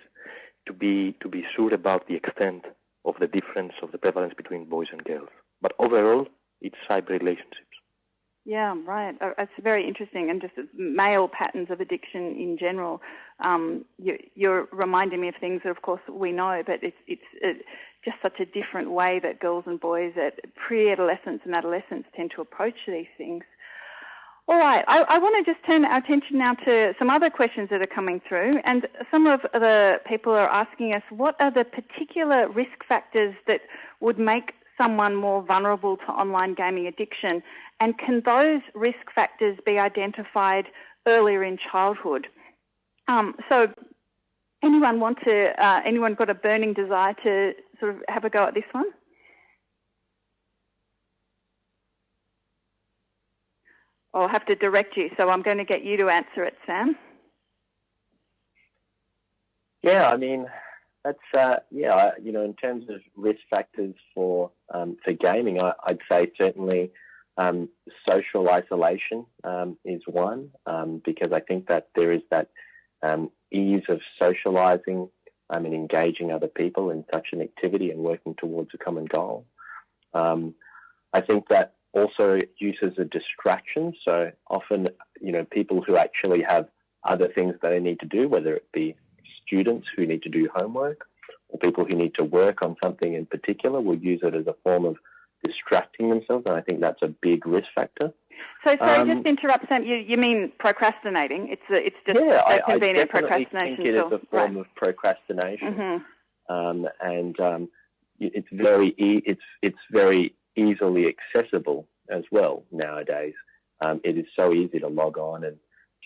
to be to be sure about the extent of the difference of the prevalence between boys and girls. But overall, it's cyber relationships. Yeah, right. Uh, it's very interesting, and just male patterns of addiction in general. Um, you, are reminding me of things that, of course, we know, but it's it's it, just such a different way that girls and boys at pre-adolescence and adolescence tend to approach these things. All right, I, I, want to just turn our attention now to some other questions that are coming through. And some of the people are asking us what are the particular risk factors that would make someone more vulnerable to online gaming addiction? And can those risk factors be identified earlier in childhood? Um, so, anyone want to, uh, anyone got a burning desire to sort of have a go at this one? I'll have to direct you, so I'm going to get you to answer it, Sam. Yeah, I mean, that's uh, yeah, you know, in terms of risk factors for um, for gaming, I, would say certainly um, social isolation um, is one um, because I think that there is that um, ease of socializing um, and engaging other people in such an activity and working towards a common goal. I think that also use as a distraction. So often, you know, people who actually have other things that they need to do, whether it be students who need to do homework or people who need to work on something in particular, will use it as a form of distracting themselves. And I think that's a big risk factor. So, sorry, um, just interrupt, Sam. You, you mean procrastinating? It's a, it's just yeah, a convenient I, I procrastination. think it is a form right. of procrastination, mm-hmm. um, and um, it's very it's it's very easily accessible as well nowadays. Um, it is so easy to log on and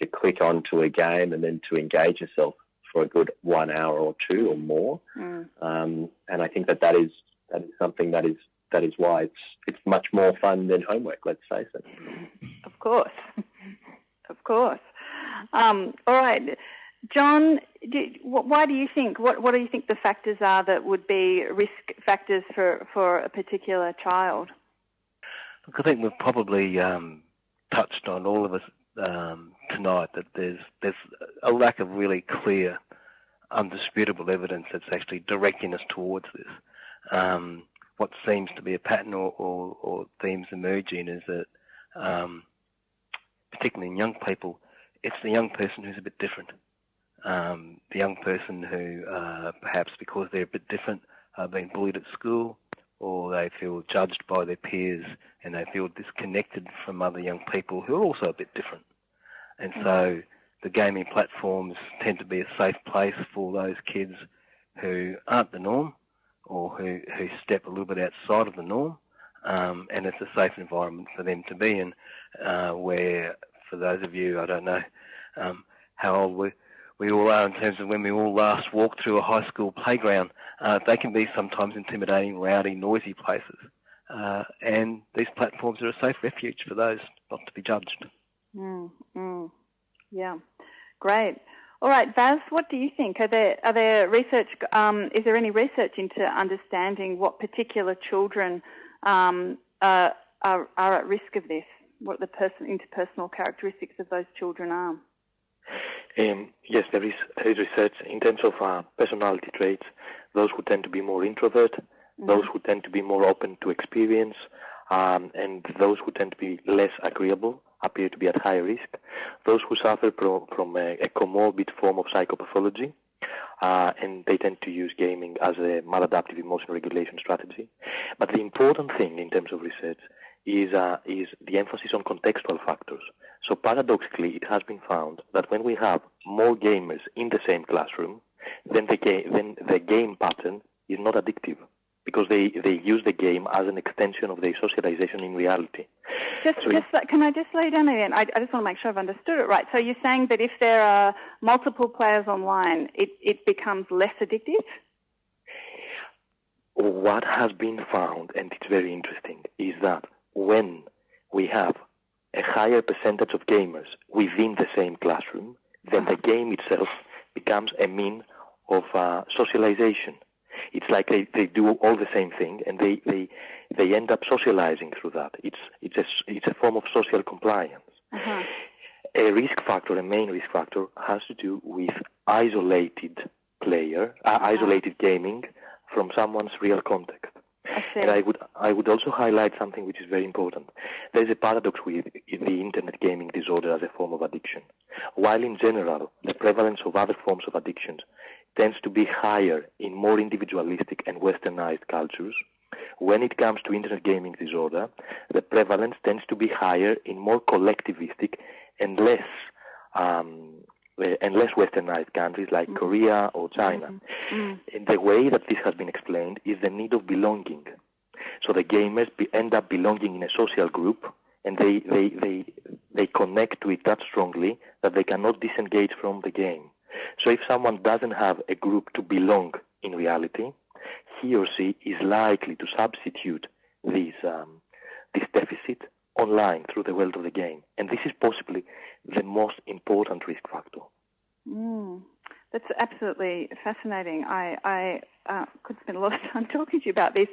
to click onto a game and then to engage yourself for a good one hour or two or more. Mm. Um, and I think that that is that is something that is that is why it's it's much more fun than homework. Let's face it. Of course, of course. Um, all right, John. Do, why do you think? What What do you think the factors are that would be risk factors for for a particular child? Look, I think we've probably um, touched on all of us um, tonight that there's there's a lack of really clear, undisputable evidence that's actually directing us towards this. Um, what seems to be a pattern or, or, or themes emerging is that, um, particularly in young people, it's the young person who's a bit different. Um, the young person who, uh, perhaps because they're a bit different, are being bullied at school, or they feel judged by their peers and they feel disconnected from other young people who are also a bit different. And so the gaming platforms tend to be a safe place for those kids who aren't the norm or who, who step a little bit outside of the norm. Um, and it's a safe environment for them to be in, uh, where, for those of you, I don't know um, how old we, we all are in terms of when we all last walked through a high school playground, uh, they can be sometimes intimidating, rowdy, noisy places. Uh, and these platforms are a safe refuge for those not to be judged. Mm, mm. Yeah, great. All right, Vas, what do you think? Are there are there research? Um, is there any research into understanding what particular children um, are, are, are at risk of this? What the person interpersonal characteristics of those children are? Um, yes, there is, research in terms of uh, personality traits. Those who tend to be more introvert, mm-hmm. those who tend to be more open to experience, um, and those who tend to be less agreeable appear to be at higher risk. Those who suffer pro- from a, a, comorbid form of psychopathology, uh, and they tend to use gaming as a maladaptive emotion regulation strategy. But the important thing in terms of research is, uh, is the emphasis on contextual factors. So paradoxically, it has been found that when we have more gamers in the same classroom, then the, ga- then the game pattern is not addictive because they, they use the game as an extension of their socialization in reality. Just, So just can I just lay down again? I, I just want to make sure I've understood it right. So you're saying that if there are multiple players online, it, it becomes less addictive? What has been found, and it's very interesting, is that when we have a higher percentage of gamers within the same classroom, then the game itself becomes a mean of uh, socialization. It's like they, they do all the same thing, and they, they, they end up socializing through that. It's, it's, a, it's a form of social compliance. Uh-huh. A risk factor, a main risk factor, has to do with isolated player, uh, isolated gaming from someone's real context. And I would, I would also highlight something which is very important. There's a paradox with the internet gaming disorder as a form of addiction. While in general, the prevalence of other forms of addictions tends to be higher in more individualistic and westernized cultures, when it comes to internet gaming disorder, the prevalence tends to be higher in more collectivistic and less um, and less westernized countries like Korea or China. Mm. And the way that this has been explained is the need of belonging. So the gamers be, end up belonging in a social group, and they, they, they, they connect to it that strongly that they cannot disengage from the game. So if someone doesn't have a group to belong in reality, he or she is likely to substitute this, um, this deficit online through the world of the game. And this is possibly the most important risk factor. Mm. That's absolutely fascinating. I, I uh, could spend a lot of time talking to you about this.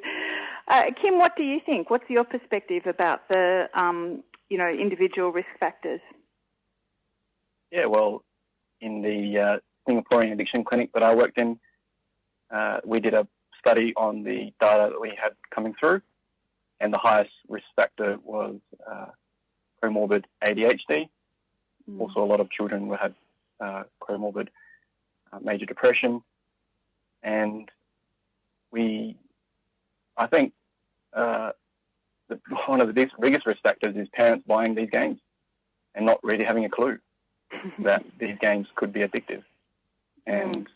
Uh, Kim, what do you think? What's your perspective about the, um, you know, individual risk factors? Yeah, well, in the uh, Singaporean addiction clinic that I worked in, uh, we did a study on the data that we had coming through, and the highest risk factor was uh, comorbid ADHD. Mm. Also, a lot of children who had uh, comorbid uh, major depression, and we, I think, uh, the, one of the biggest, biggest risk factors is parents buying these games and not really having a clue that these games could be addictive. And,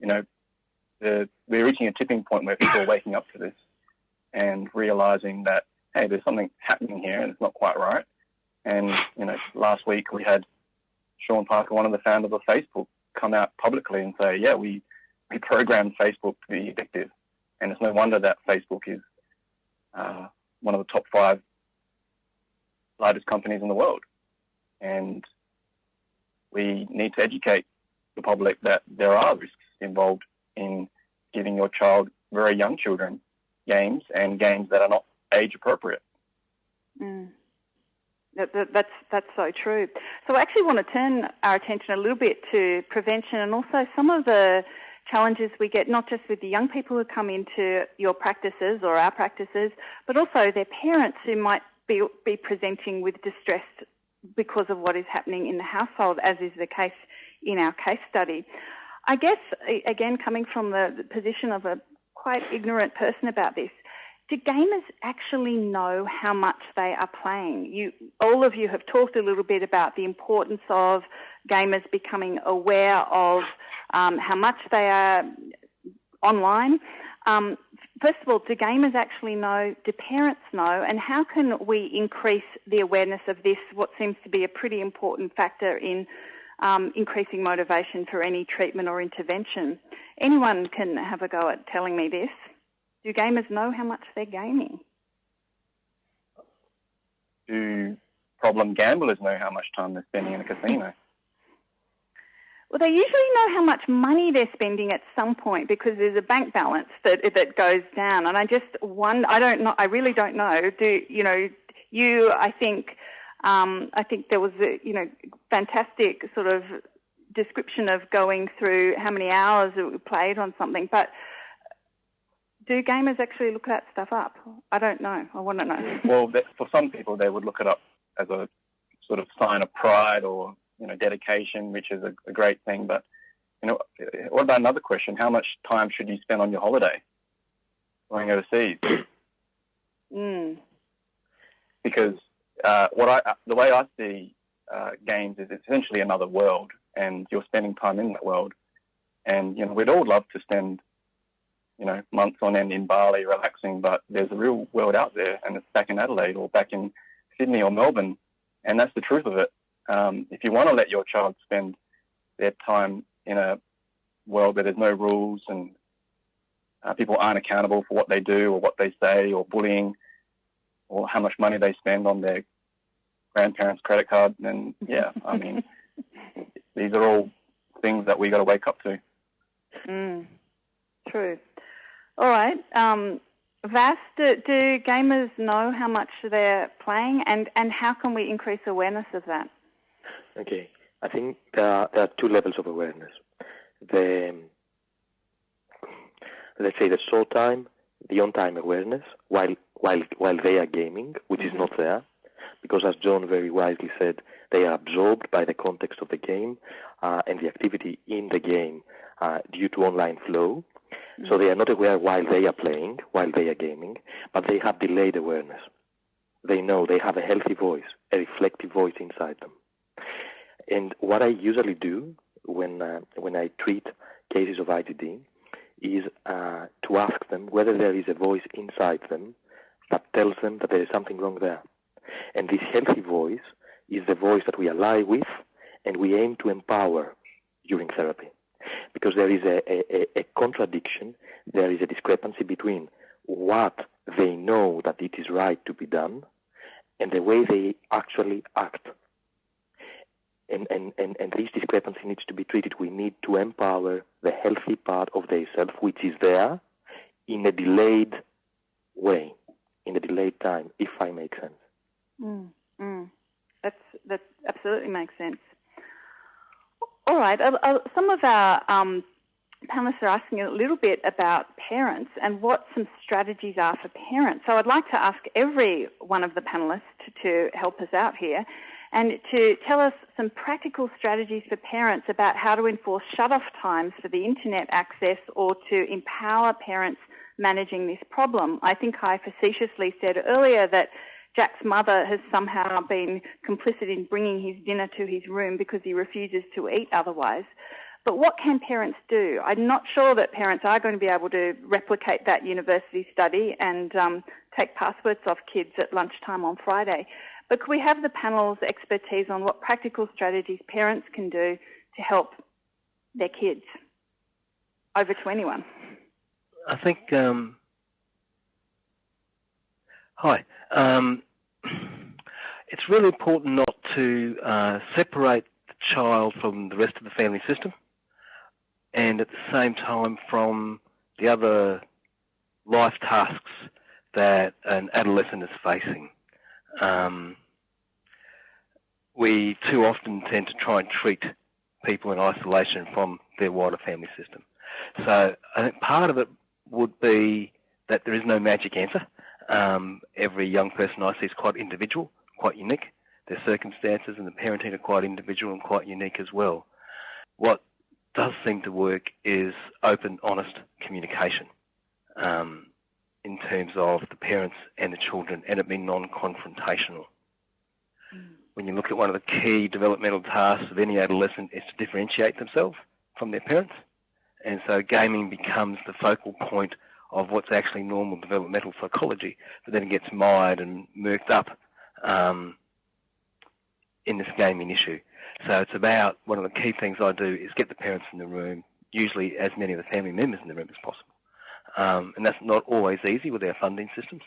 you know, the, we're reaching a tipping point where people are waking up to this and realizing that, hey, there's something happening here and it's not quite right. And, you know, last week we had Sean Parker, one of the founders of Facebook, come out publicly and say, yeah, we, we programmed Facebook to be addictive. And it's no wonder that Facebook is uh, one of the top five largest companies in the world. And we need to educate the public that there are risks involved in giving your child, very young children, games and games that are not age appropriate. Mm. That, that, that's that's so true. So I actually want to turn our attention a little bit to prevention and also some of the challenges we get, not just with the young people who come into your practices or our practices, but also their parents who might be, be presenting with distress because of what is happening in the household, as is the case in our case study. I guess, again, coming from the position of a quite ignorant person about this, do gamers actually know how much they are playing? You, all of you have talked a little bit about the importance of gamers becoming aware of um, how much they are online. Um, first of all, do gamers actually know? Do parents know? And how can we increase the awareness of this, what seems to be a pretty important factor in um, increasing motivation for any treatment or intervention? Anyone can have a go at telling me this. Do gamers know how much they're gaming? Do problem gamblers know how much time they're spending in a casino? Well, they usually know how much money they're spending at some point because there's a bank balance that that goes down. And I just one, I don't know, I really don't know. Do you know? You, I think, um, I think there was a you know fantastic sort of description of going through how many hours it we played on something, but do gamers actually look that stuff up? I don't know. I want to know. well, for some people, they would look it up as a sort of sign of pride or you know dedication, which is a, a great thing. But you know, what about another question? How much time should you spend on your holiday going overseas? Mm. because uh, what I the way I see uh, games is essentially another world, and you're spending time in that world. And you know, we'd all love to spend you know months on end in Bali relaxing, but there's a real world out there, and it's back in Adelaide or back in Sydney or Melbourne, and that's the truth of it. Um, if you want to let your child spend their time in a world where there's no rules and uh, people aren't accountable for what they do or what they say or bullying or how much money they spend on their grandparents' credit card, And yeah, I mean, these are all things that we got to wake up to. Mm, true. All right. Um, Vas, do, do, gamers know how much they're playing, and, and how can we increase awareness of that? Okay, I think there are, there are two levels of awareness. The let's say the short time, the on time awareness while while while they are gaming, which mm-hmm. is not there, because as John very wisely said, they are absorbed by the context of the game uh, and the activity in the game uh, due to online flow. Mm-hmm. So they are not aware while they are playing, while they are gaming, but they have delayed awareness. They know they have a healthy voice, a reflective voice inside them. And what I usually do when uh, when I treat cases of IGD is uh, to ask them whether there is a voice inside them that tells them that there is something wrong there. And this healthy voice is the voice that we ally with and we aim to empower during therapy. Because there is a, a, a contradiction, there is a discrepancy between what they know that it is right to be done and the way they actually act and, and, and, and this discrepancy needs to be treated. We need to empower the healthy part of their self, which is there in a delayed way, in a delayed time, if I make sense. Mm, mm. That's, that absolutely makes sense. All right. Uh, uh, some of our um, panelists are asking a little bit about parents and what some strategies are for parents. So I'd like to ask every one of the panelists to, to help us out here and to tell us some practical strategies for parents about how to enforce shut-off times for the internet access or to empower parents managing this problem. I think I facetiously said earlier that Jack's mother has somehow been complicit in bringing his dinner to his room because he refuses to eat otherwise. But what can parents do? I'm not sure that parents are going to be able to replicate that university study and um, take passwords off kids at lunchtime on Friday. But could we have the panel's expertise on what practical strategies parents can do to help their kids? Over to anyone. I think. Um, hi. Um, it's really important not to uh, separate the child from the rest of the family system and at the same time from the other life tasks that an adolescent is facing um, we too often tend to try and treat people in isolation from their wider family system. So I think part of it would be that there is no magic answer. Um, every young person I see is quite individual, quite unique. Their circumstances and the parenting are quite individual and quite unique as well. What does seem to work is open, honest communication. Um, in terms of the parents and the children and it being non-confrontational. Mm. When you look at one of the key developmental tasks of any adolescent is to differentiate themselves from their parents. And so gaming becomes the focal point of what's actually normal developmental psychology, but then it gets mired and murked up um, in this gaming issue. So it's about one of the key things I do is get the parents in the room, usually as many of the family members in the room as possible um, and that's not always easy with our funding systems.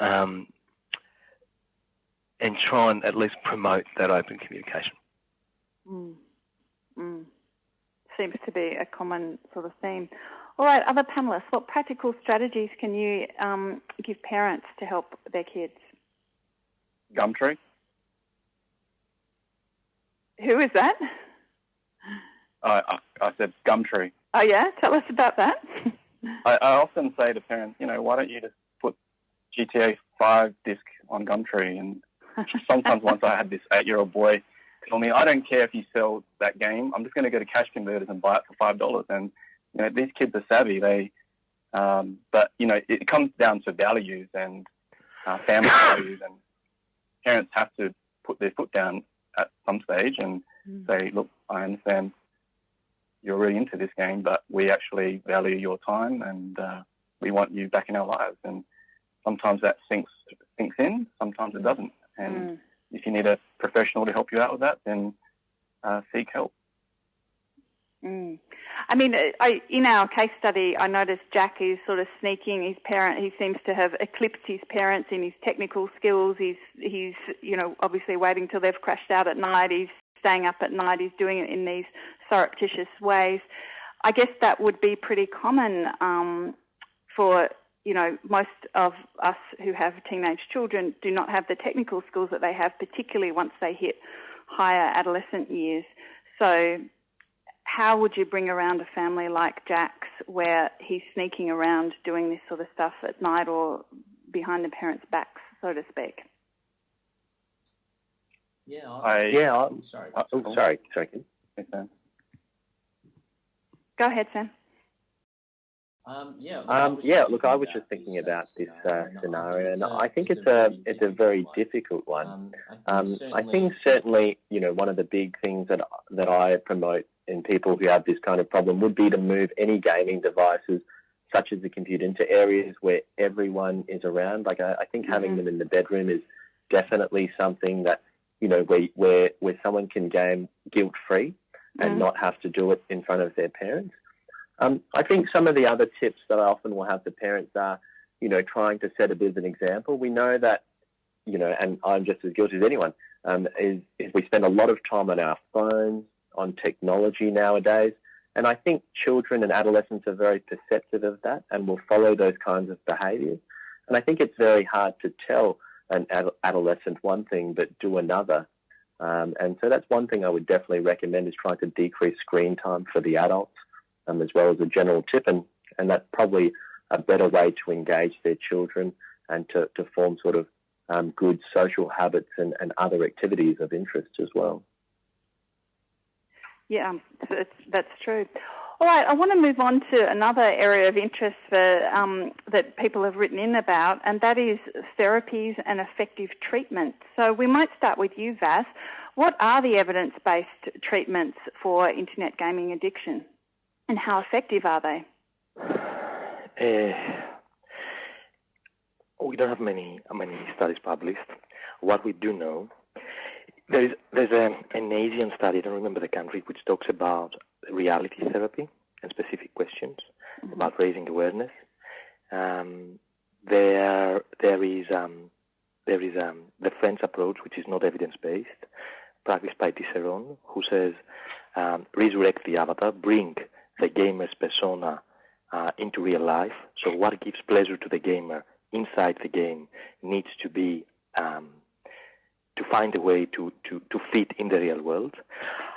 Um, and try and at least promote that open communication. Mm. Mm. Seems to be a common sort of theme. All right, other panelists, what practical strategies can you um, give parents to help their kids? Gumtree. Who is that? I, I, I said Gumtree. Oh yeah, tell us about that. I, I often say to parents, you know, why don't you just put GTA 5 disc on Gumtree? And sometimes once I had this eight-year-old boy tell me, I don't care if you sell that game. I'm just going to go to cash converters and buy it for five dollars. And you know, these kids are savvy. They, um, but you know, it comes down to values and uh, family values and parents have to put their foot down at some stage and mm. say, look, I understand you're really into this game, but we actually value your time and uh, we want you back in our lives. And sometimes that sinks sinks in, sometimes it doesn't. And mm. if you need a professional to help you out with that, then uh, seek help. Mm. I mean, I, in our case study, I noticed Jack is sort of sneaking his parent. He seems to have eclipsed his parents in his technical skills. He's, he's, you know, obviously waiting till they've crashed out at night. He's staying up at night. He's doing it in these surreptitious ways. I guess that would be pretty common um, for you know, most of us who have teenage children do not have the technical skills that they have, particularly once they hit higher adolescent years. So, how would you bring around a family like Jack's where he's sneaking around doing this sort of stuff at night or behind the parents' backs, so to speak? Yeah, I, yeah. I, oh, sorry. Oh, sorry, sorry. Go ahead, Sam. Um, yeah. Um, yeah. Look, I was just thinking about this uh, scenario, and I think it's a it's a very difficult one. Um, I think certainly, you know, one of the big things that that I promote in people who have this kind of problem would be to move any gaming devices, such as the computer, into areas where everyone is around. Like I, I think mm-hmm. having them in the bedroom is definitely something that you know where where where someone can game guilt free and mm-hmm. not have to do it in front of their parents. Um, I think some of the other tips that I often will have to parents are, you know, trying to set a bit of an example. We know that, you know, and I'm just as guilty as anyone, um, is, is we spend a lot of time on our phones, on technology nowadays. And I think children and adolescents are very perceptive of that and will follow those kinds of behaviours. And I think it's very hard to tell an ad- adolescent one thing but do another. Um, and so that's one thing I would definitely recommend is trying to decrease screen time for the adults um, as well as a general tip. And, and that's probably a better way to engage their children and to, to form sort of um, good social habits and, and other activities of interest as well. Yeah, that's, that's true. All right, I want to move on to another area of interest for, um, that people have written in about, and that is therapies and effective treatment. So we might start with you, Vas. What are the evidence-based treatments for internet gaming addiction? And how effective are they? Uh, we don't have many many studies published. What we do know, there is there's a, an Asian study. I don't remember the country, which talks about reality therapy and specific questions mm-hmm. about raising awareness. Um, there there is um, there is um, the French approach, which is not evidence based, practiced by Tisseron, who says um, resurrect the avatar, bring the gamer's persona uh, into real life. So what gives pleasure to the gamer inside the game needs to be um, to find a way to, to, to fit in the real world.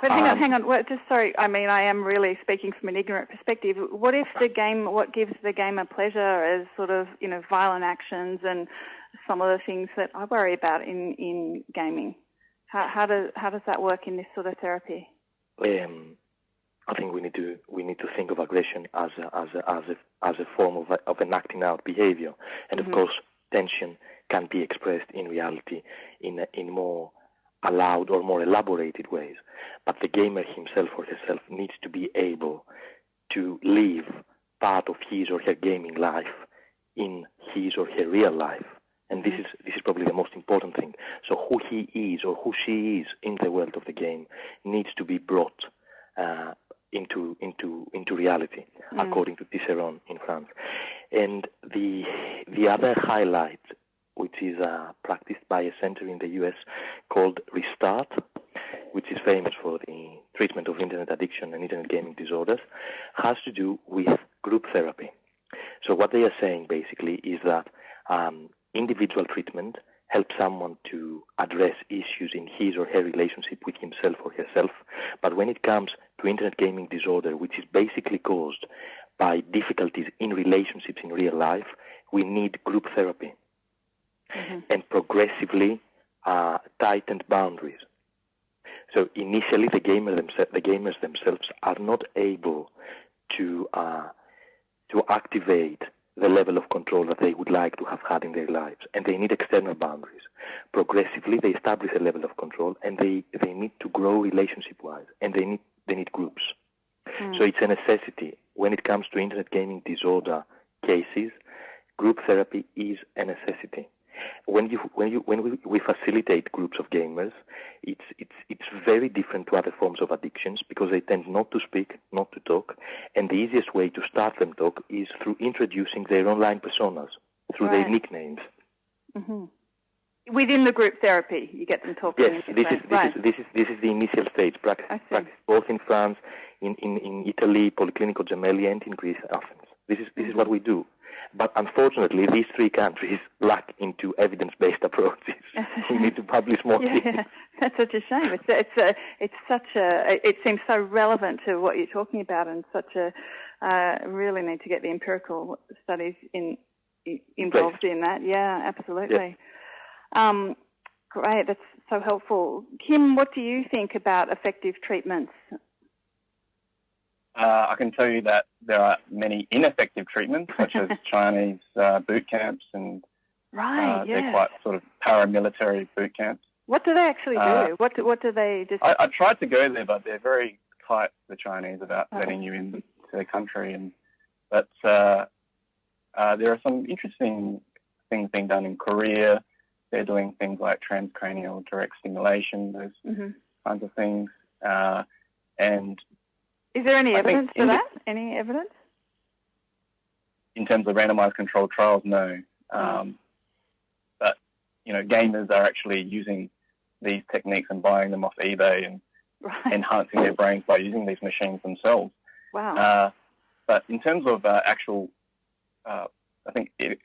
But hang um, on, hang on. Well, just sorry. I mean, I am really speaking from an ignorant perspective. What if the game, what gives the gamer pleasure is sort of, you know, violent actions and some of the things that I worry about in, in gaming? How, how, does, how does that work in this sort of therapy? Um, I think we need to we need to think of aggression as a, as a, as a, as a form of, of an acting out behavior, and mm-hmm. of course tension can be expressed in reality in in more allowed or more elaborated ways. But the gamer himself or herself needs to be able to live part of his or her gaming life in his or her real life. And this mm-hmm. is this is probably the most important thing. So who he is or who she is in the world of the game needs to be brought uh, into into into reality, mm. according to Tisseron in France. And the the other highlight, which is uh, practiced by a center in the U.S. called Restart, which is famous for the treatment of internet addiction and internet gaming disorders, has to do with group therapy. So what they are saying basically is that um, individual treatment helps someone to address issues in his or her relationship with himself or herself. But when it comes to internet gaming disorder, which is basically caused by difficulties in relationships in real life, we need group therapy mm-hmm. and progressively uh, tightened boundaries. So initially, the, gamer themse- the gamers themselves are not able to uh, to activate the level of control that they would like to have had in their lives, and they need external boundaries. Progressively, they establish a level of control, and they, they need to grow relationship-wise, and they need they need groups. Mm. So it's a necessity when it comes to internet gaming disorder cases. Group therapy is a necessity when you when you when we, we facilitate groups of gamers, it's it's it's very different to other forms of addictions because they tend not to speak, not to talk, and the easiest way to start them talk is through introducing their online personas through right. their nicknames. Mm-hmm. Within the group therapy, you get them talking. Yes, this is this, right. is this is this is the initial stage practice, practice both in France, in, in, in Italy, Policlinico Gemelli, and in Greece, Athens. This is this is what we do. But unfortunately, these three countries lack into evidence-based approaches. we need to publish more. Yeah, that's such a shame. It's it's a, it's such a it seems so relevant to what you're talking about, and such a uh, really need to get the empirical studies in involved Please. in that. Yeah, absolutely. Yeah. Um, great, that's so helpful. Kim, what do you think about effective treatments uh, I can tell you that there are many ineffective treatments, such as Chinese uh, boot camps, and right, uh, yeah. they're quite sort of paramilitary boot camps. What do they actually do? Uh, what do, what do they just? I, I, tried to go there, but they're very tight, the Chinese, about oh. letting you into their country. And but uh, uh, there are some interesting things being done in Korea. They're doing things like transcranial direct stimulation, those mm-hmm. kinds of things. and is there any I evidence for that? any evidence? In terms of randomized controlled trials, no. Um, but you know, gamers are actually using these techniques and buying them off eBay and right. enhancing their brains by using these machines themselves. Wow. Uh, but in terms of uh, actual, uh, I think it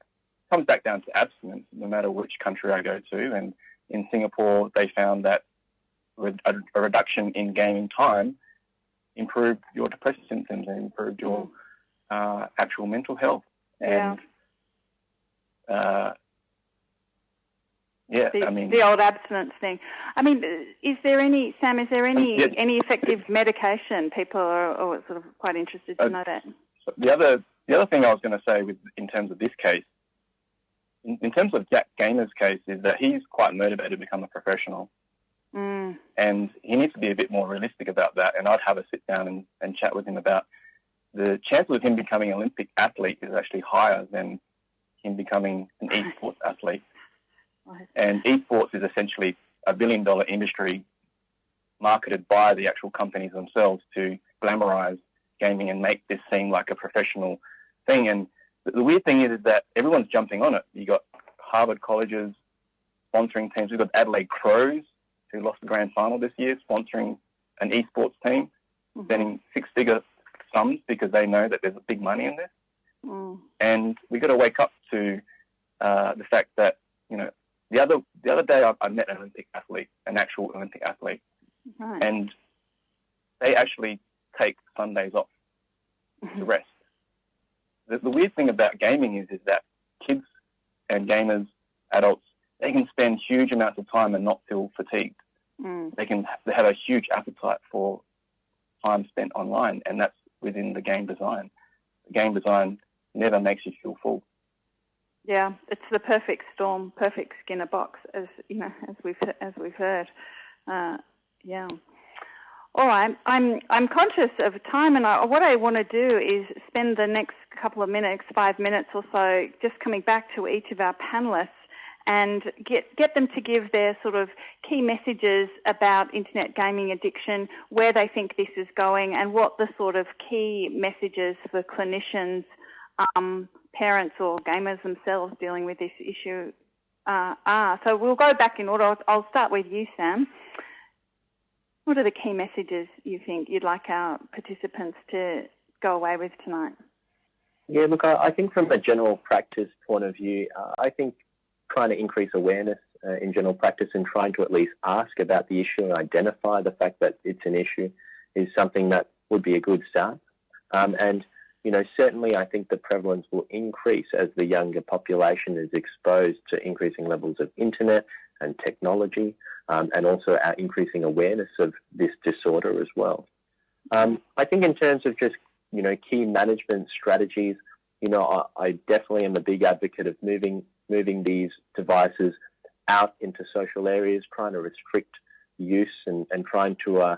comes back down to abstinence, no matter which country I go to. And in Singapore, they found that a, a reduction in gaming time improved your depressive symptoms and improved your mm. uh, actual mental health. And yeah, uh, yeah the, I mean the old abstinence thing. I mean, is there any Sam? Is there any yeah. any effective medication? People are, are, sort of quite interested to uh, know that. The other the other thing I was going to say with in terms of this case, in, in terms of Jack Gaynor's case, is that he's quite motivated to become a professional. Mm. And he needs to be a bit more realistic about that. And I'd have a sit down and, and chat with him about the chances of him becoming an Olympic athlete is actually higher than him becoming an esports athlete. Right. And esports is essentially a billion dollar industry marketed by the actual companies themselves to glamorize gaming and make this seem like a professional thing. And the weird thing is, is that everyone's jumping on it. You've got Harvard colleges sponsoring teams. We've got Adelaide Crows who lost the grand final this year, sponsoring an esports team, mm-hmm. spending six figure sums because they know that there's a big money in this. Mm. And we've got to wake up to uh, the fact that, you know, the other the other day I, I met an Olympic athlete, an actual Olympic athlete, right. and they actually take Sundays off mm-hmm. to rest. The, the weird thing about gaming is is that kids and gamers, adults, they can spend huge amounts of time and not feel fatigued. Mm. They can they have a huge appetite for time spent online, and that's within the game design. The game design never makes you feel full. Yeah, it's the perfect storm, perfect Skinner box, as you know, as we've as we've heard. Uh, yeah. All right, I'm I'm conscious of time, and I, what I want to do is spend the next couple of minutes, five minutes or so, just coming back to each of our panelists and get, get them to give their sort of key messages about internet gaming addiction, where they think this is going, and what the sort of key messages for clinicians, um, parents, or gamers themselves dealing with this issue uh, are. So we'll go back in order. I'll, start with you, Sam. What are the key messages you think you'd like our participants to go away with tonight? Yeah, look, I, I think from a general practice point of view, uh, I think trying to increase awareness uh, in general practice and trying to at least ask about the issue and identify the fact that it's an issue is something that would be a good start. Um, and, you know, certainly I think the prevalence will increase as the younger population is exposed to increasing levels of internet and technology um, and also our increasing awareness of this disorder as well. Um, I think in terms of just, you know, key management strategies, you know, I, I definitely am a big advocate of moving moving these devices out into social areas, trying to restrict use and, and trying to, uh,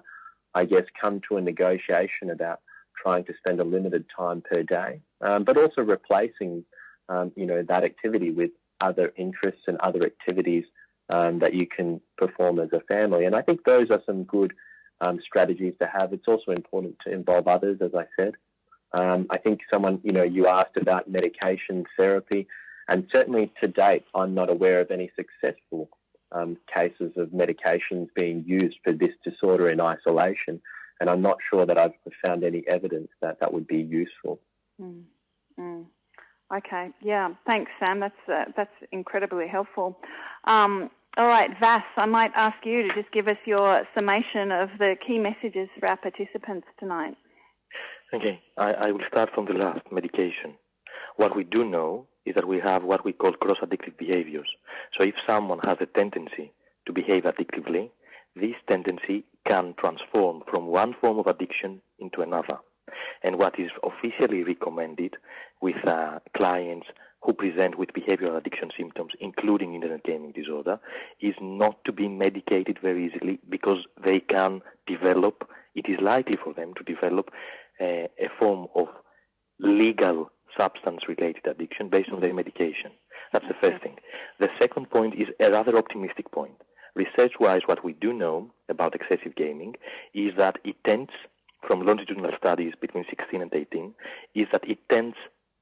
I guess, come to a negotiation about trying to spend a limited time per day, um, but also replacing, um, you know, that activity with other interests and other activities um, that you can perform as a family. And I think those are some good um, strategies to have. It's also important to involve others, as I said. Um, I think someone, you know, you asked about medication therapy, and certainly to date, I'm not aware of any successful um, cases of medications being used for this disorder in isolation. And I'm not sure that I've found any evidence that that would be useful. Mm. Mm. Okay, yeah, thanks, Sam. That's uh, that's incredibly helpful. Um, all right, Vas, I might ask you to just give us your summation of the key messages for our participants tonight. Okay, I, I will start from the last medication. What we do know is that we have what we call cross-addictive behaviors. So if someone has a tendency to behave addictively, this tendency can transform from one form of addiction into another. And what is officially recommended with uh, clients who present with behavioral addiction symptoms, including internet gaming disorder, is not to be medicated very easily because they can develop, it is likely for them to develop a, a form of legal substance related addiction based on their medication. That's the first thing. The second point is a rather optimistic point. Research wise, what we do know about excessive gaming is that it tends, from longitudinal studies between 16 and 18, is that it tends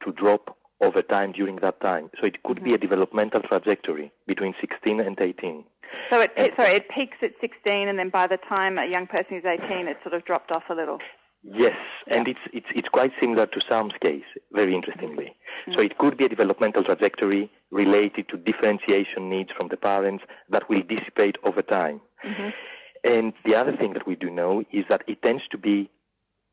to drop over time during that time. So it could mm-hmm. be a developmental trajectory between 16 and 18. So it, it, sorry, it peaks at 16, and then by the time a young person is 18, it sort of dropped off a little. Yes, and it's, it's, it's quite similar to Sam's case, very interestingly. Mm-hmm. So it could be a developmental trajectory related to differentiation needs from the parents that will dissipate over time. Mm-hmm. And the other thing that we do know is that it tends to be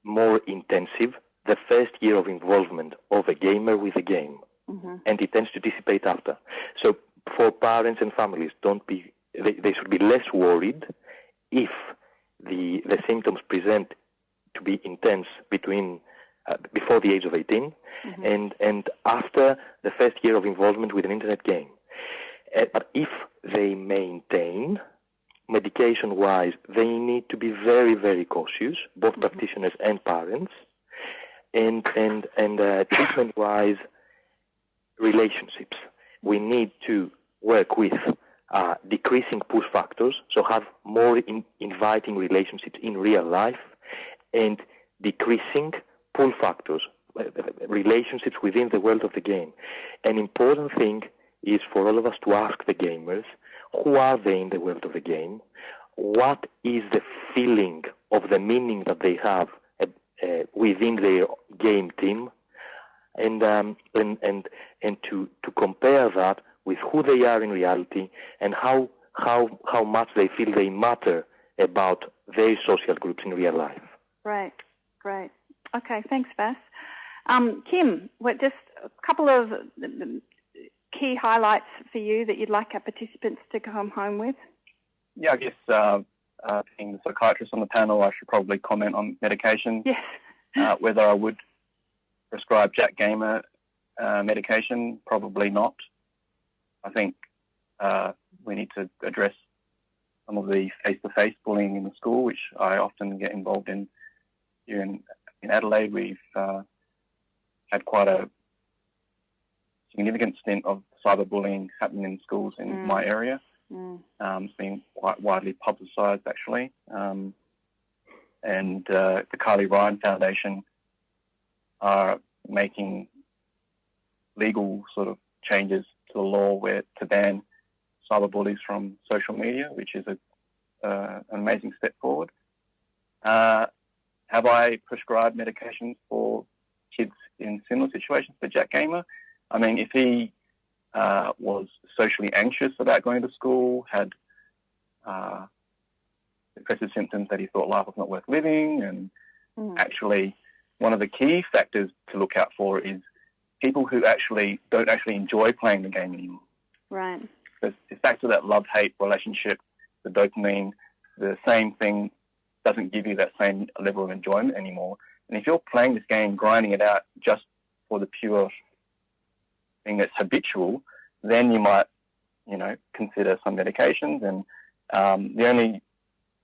more intensive the first year of involvement of a gamer with a game, mm-hmm. and it tends to dissipate after. So for parents and families, don't be they, they should be less worried if the the symptoms present to be intense between uh, before the age of 18 mm-hmm. and and after the first year of involvement with an internet game. Uh, but if they maintain medication wise, they need to be very, very cautious, both mm-hmm. practitioners and parents, and and and uh, treatment wise relationships. We need to work with uh, decreasing push factors, so have more in inviting relationships in real life, and decreasing pull factors, uh, relationships within the world of the game. An important thing is for all of us to ask the gamers, who are they in the world of the game? What is the feeling of the meaning that they have uh, within their game team, and um, and and and to to compare that with who they are in reality and how how how much they feel they matter about their social groups in real life. Right, great. Okay, thanks, Vas. Um, Kim, what, just a couple of key highlights for you that you'd like our participants to come home with. Yeah, I guess uh, uh, being the psychiatrist on the panel, I should probably comment on medication. Yes. uh, whether I would prescribe Jack Gamer uh, medication, probably not. I think uh, we need to address some of the face-to-face bullying in the school, which I often get involved in. Here in, in Adelaide, we've uh, had quite a significant stint of cyberbullying happening in schools in mm. my area. Mm. Um, it's been quite widely publicised, actually. Um, and uh, the Carly Ryan Foundation are making legal sort of changes to the law where to ban cyberbullies from social media, which is a, uh, an amazing step forward. Uh, have I prescribed medications for kids in similar situations for Jack Gamer? I mean, if he uh, was socially anxious about going to school, had uh, depressive symptoms that he thought life was not worth living, and mm. actually, one of the key factors to look out for is people who actually don't actually enjoy playing the game anymore. Right. It's, it's back to that love-hate relationship, the dopamine, the same thing doesn't give you that same level of enjoyment anymore. And if you're playing this game, grinding it out just for the pure thing that's habitual, then you might, you know, consider some medications. And um, the only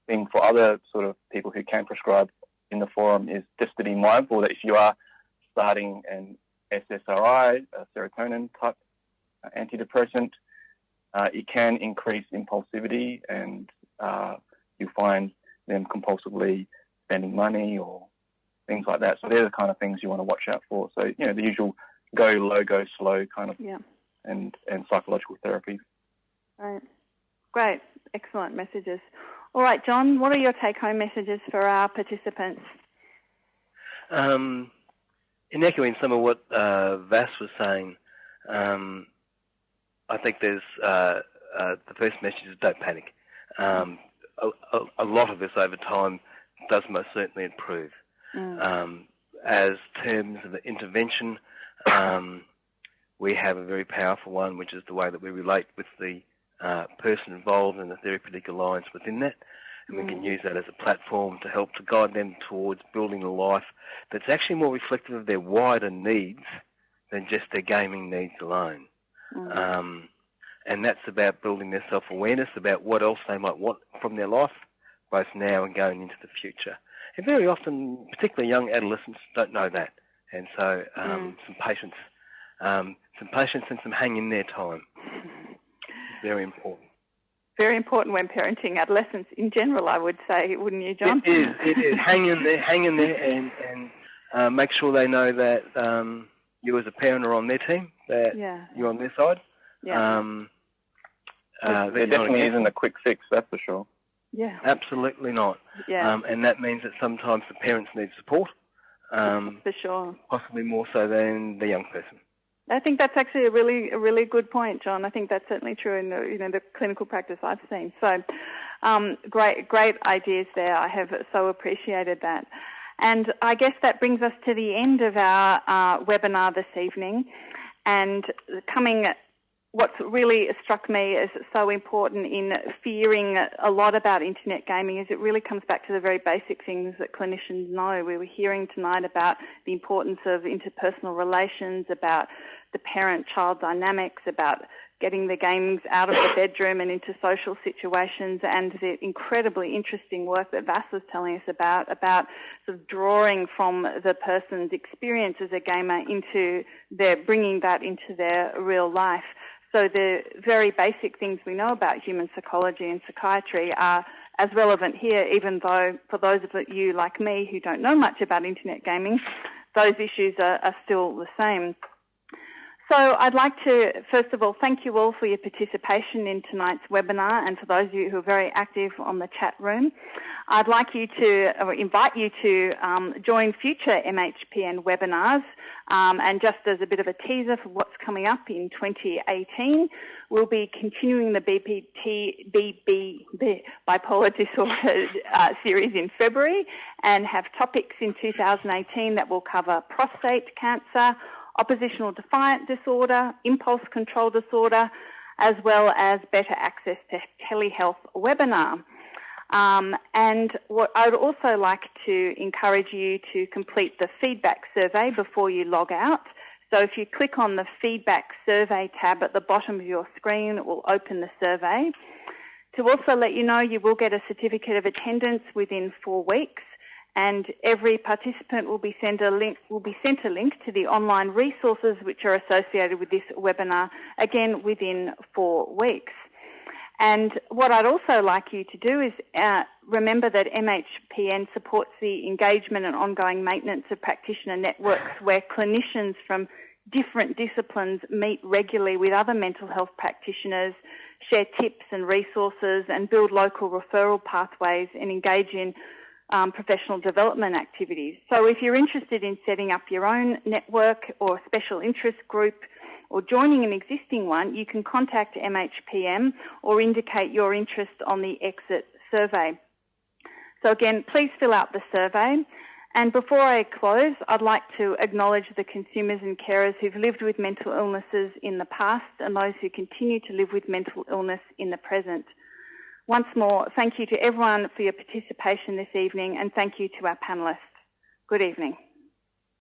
thing for other sort of people who can prescribe in the forum is just to be mindful that if you are starting an SSRI, a serotonin type antidepressant, uh, it can increase impulsivity and uh, you find them compulsively spending money or things like that. So they're the kind of things you want to watch out for. So, you know, the usual go low, go slow kind of yeah. and, and psychological therapy. Right. Great. Excellent messages. All right, John, what are your take home messages for our participants? Um, in echoing some of what uh, Vas was saying, um, I think there's uh, uh, the first message is don't panic. Um, a, a, a, lot of this over time does most certainly improve. Mm. Um, as terms of the intervention, um, we have a very powerful one, which is the way that we relate with the uh, person involved in the therapeutic alliance within that. And we can mm. use that as a platform to help to guide them towards building a life that's actually more reflective of their wider needs than just their gaming needs alone. Mm. Um, and that's about building their self-awareness about what else they might want from their life, both now and going into the future. And very often, particularly young adolescents, don't know that. And so, um, mm. some patience, um, some patience, and some hang in there time. Very important. Very important when parenting adolescents in general, I would say, wouldn't you, John? It is. It is. hang in there, hang in there, and, and uh, make sure they know that um, you as a parent are on their team, that yeah. you're on their side. Yeah. Um, uh, there definitely isn't a quick fix, that's for sure. Yeah. Absolutely not. Yeah. Um, and that means that sometimes the parents need support. Um, for sure. Possibly more so than the young person. I think that's actually a really, a really good point, John. I think that's certainly true in the, you know, the clinical practice I've seen. So, um, great, great ideas there. I have so appreciated that. And I guess that brings us to the end of our uh, webinar this evening. And coming what's really struck me as so important in fearing a lot about internet gaming is it really comes back to the very basic things that clinicians know. We were hearing tonight about the importance of interpersonal relations, about the parent-child dynamics, about getting the games out of the bedroom and into social situations and the incredibly interesting work that Vas was telling us about, about sort of drawing from the person's experience as a gamer into their, bringing that into their real life. So the very basic things we know about human psychology and psychiatry are as relevant here, even though for those of you like me who don't know much about internet gaming, those issues are, are still the same. So I'd like to, first of all, thank you all for your participation in tonight's webinar and for those of you who are very active on the chat room. I'd like you to uh, invite you to um, join future MHPN webinars um, and just as a bit of a teaser for what's coming up in 2018, we'll be continuing the BPT, BB, bipolar disorder uh, series in February and have topics in 2018 that will cover prostate cancer, oppositional defiant disorder, impulse control disorder, as well as better access to telehealth webinar. Um, and what I would also like to encourage you to complete the feedback survey before you log out. So if you click on the feedback survey tab at the bottom of your screen, it will open the survey. To also let you know, you will get a certificate of attendance within four weeks and every participant will be sent a link will be sent a link to the online resources which are associated with this webinar again within four weeks. And what I'd also like you to do is uh, remember that MHPN supports the engagement and ongoing maintenance of practitioner networks where clinicians from different disciplines meet regularly with other mental health practitioners, share tips and resources and build local referral pathways and engage in um, professional development activities. So if you're interested in setting up your own network or special interest group or joining an existing one, you can contact MHPN or indicate your interest on the exit survey. So again, please fill out the survey. And before I close, I'd like to acknowledge the consumers and carers who've lived with mental illnesses in the past and those who continue to live with mental illness in the present. Once more, thank you to everyone for your participation this evening and thank you to our panellists. Good evening.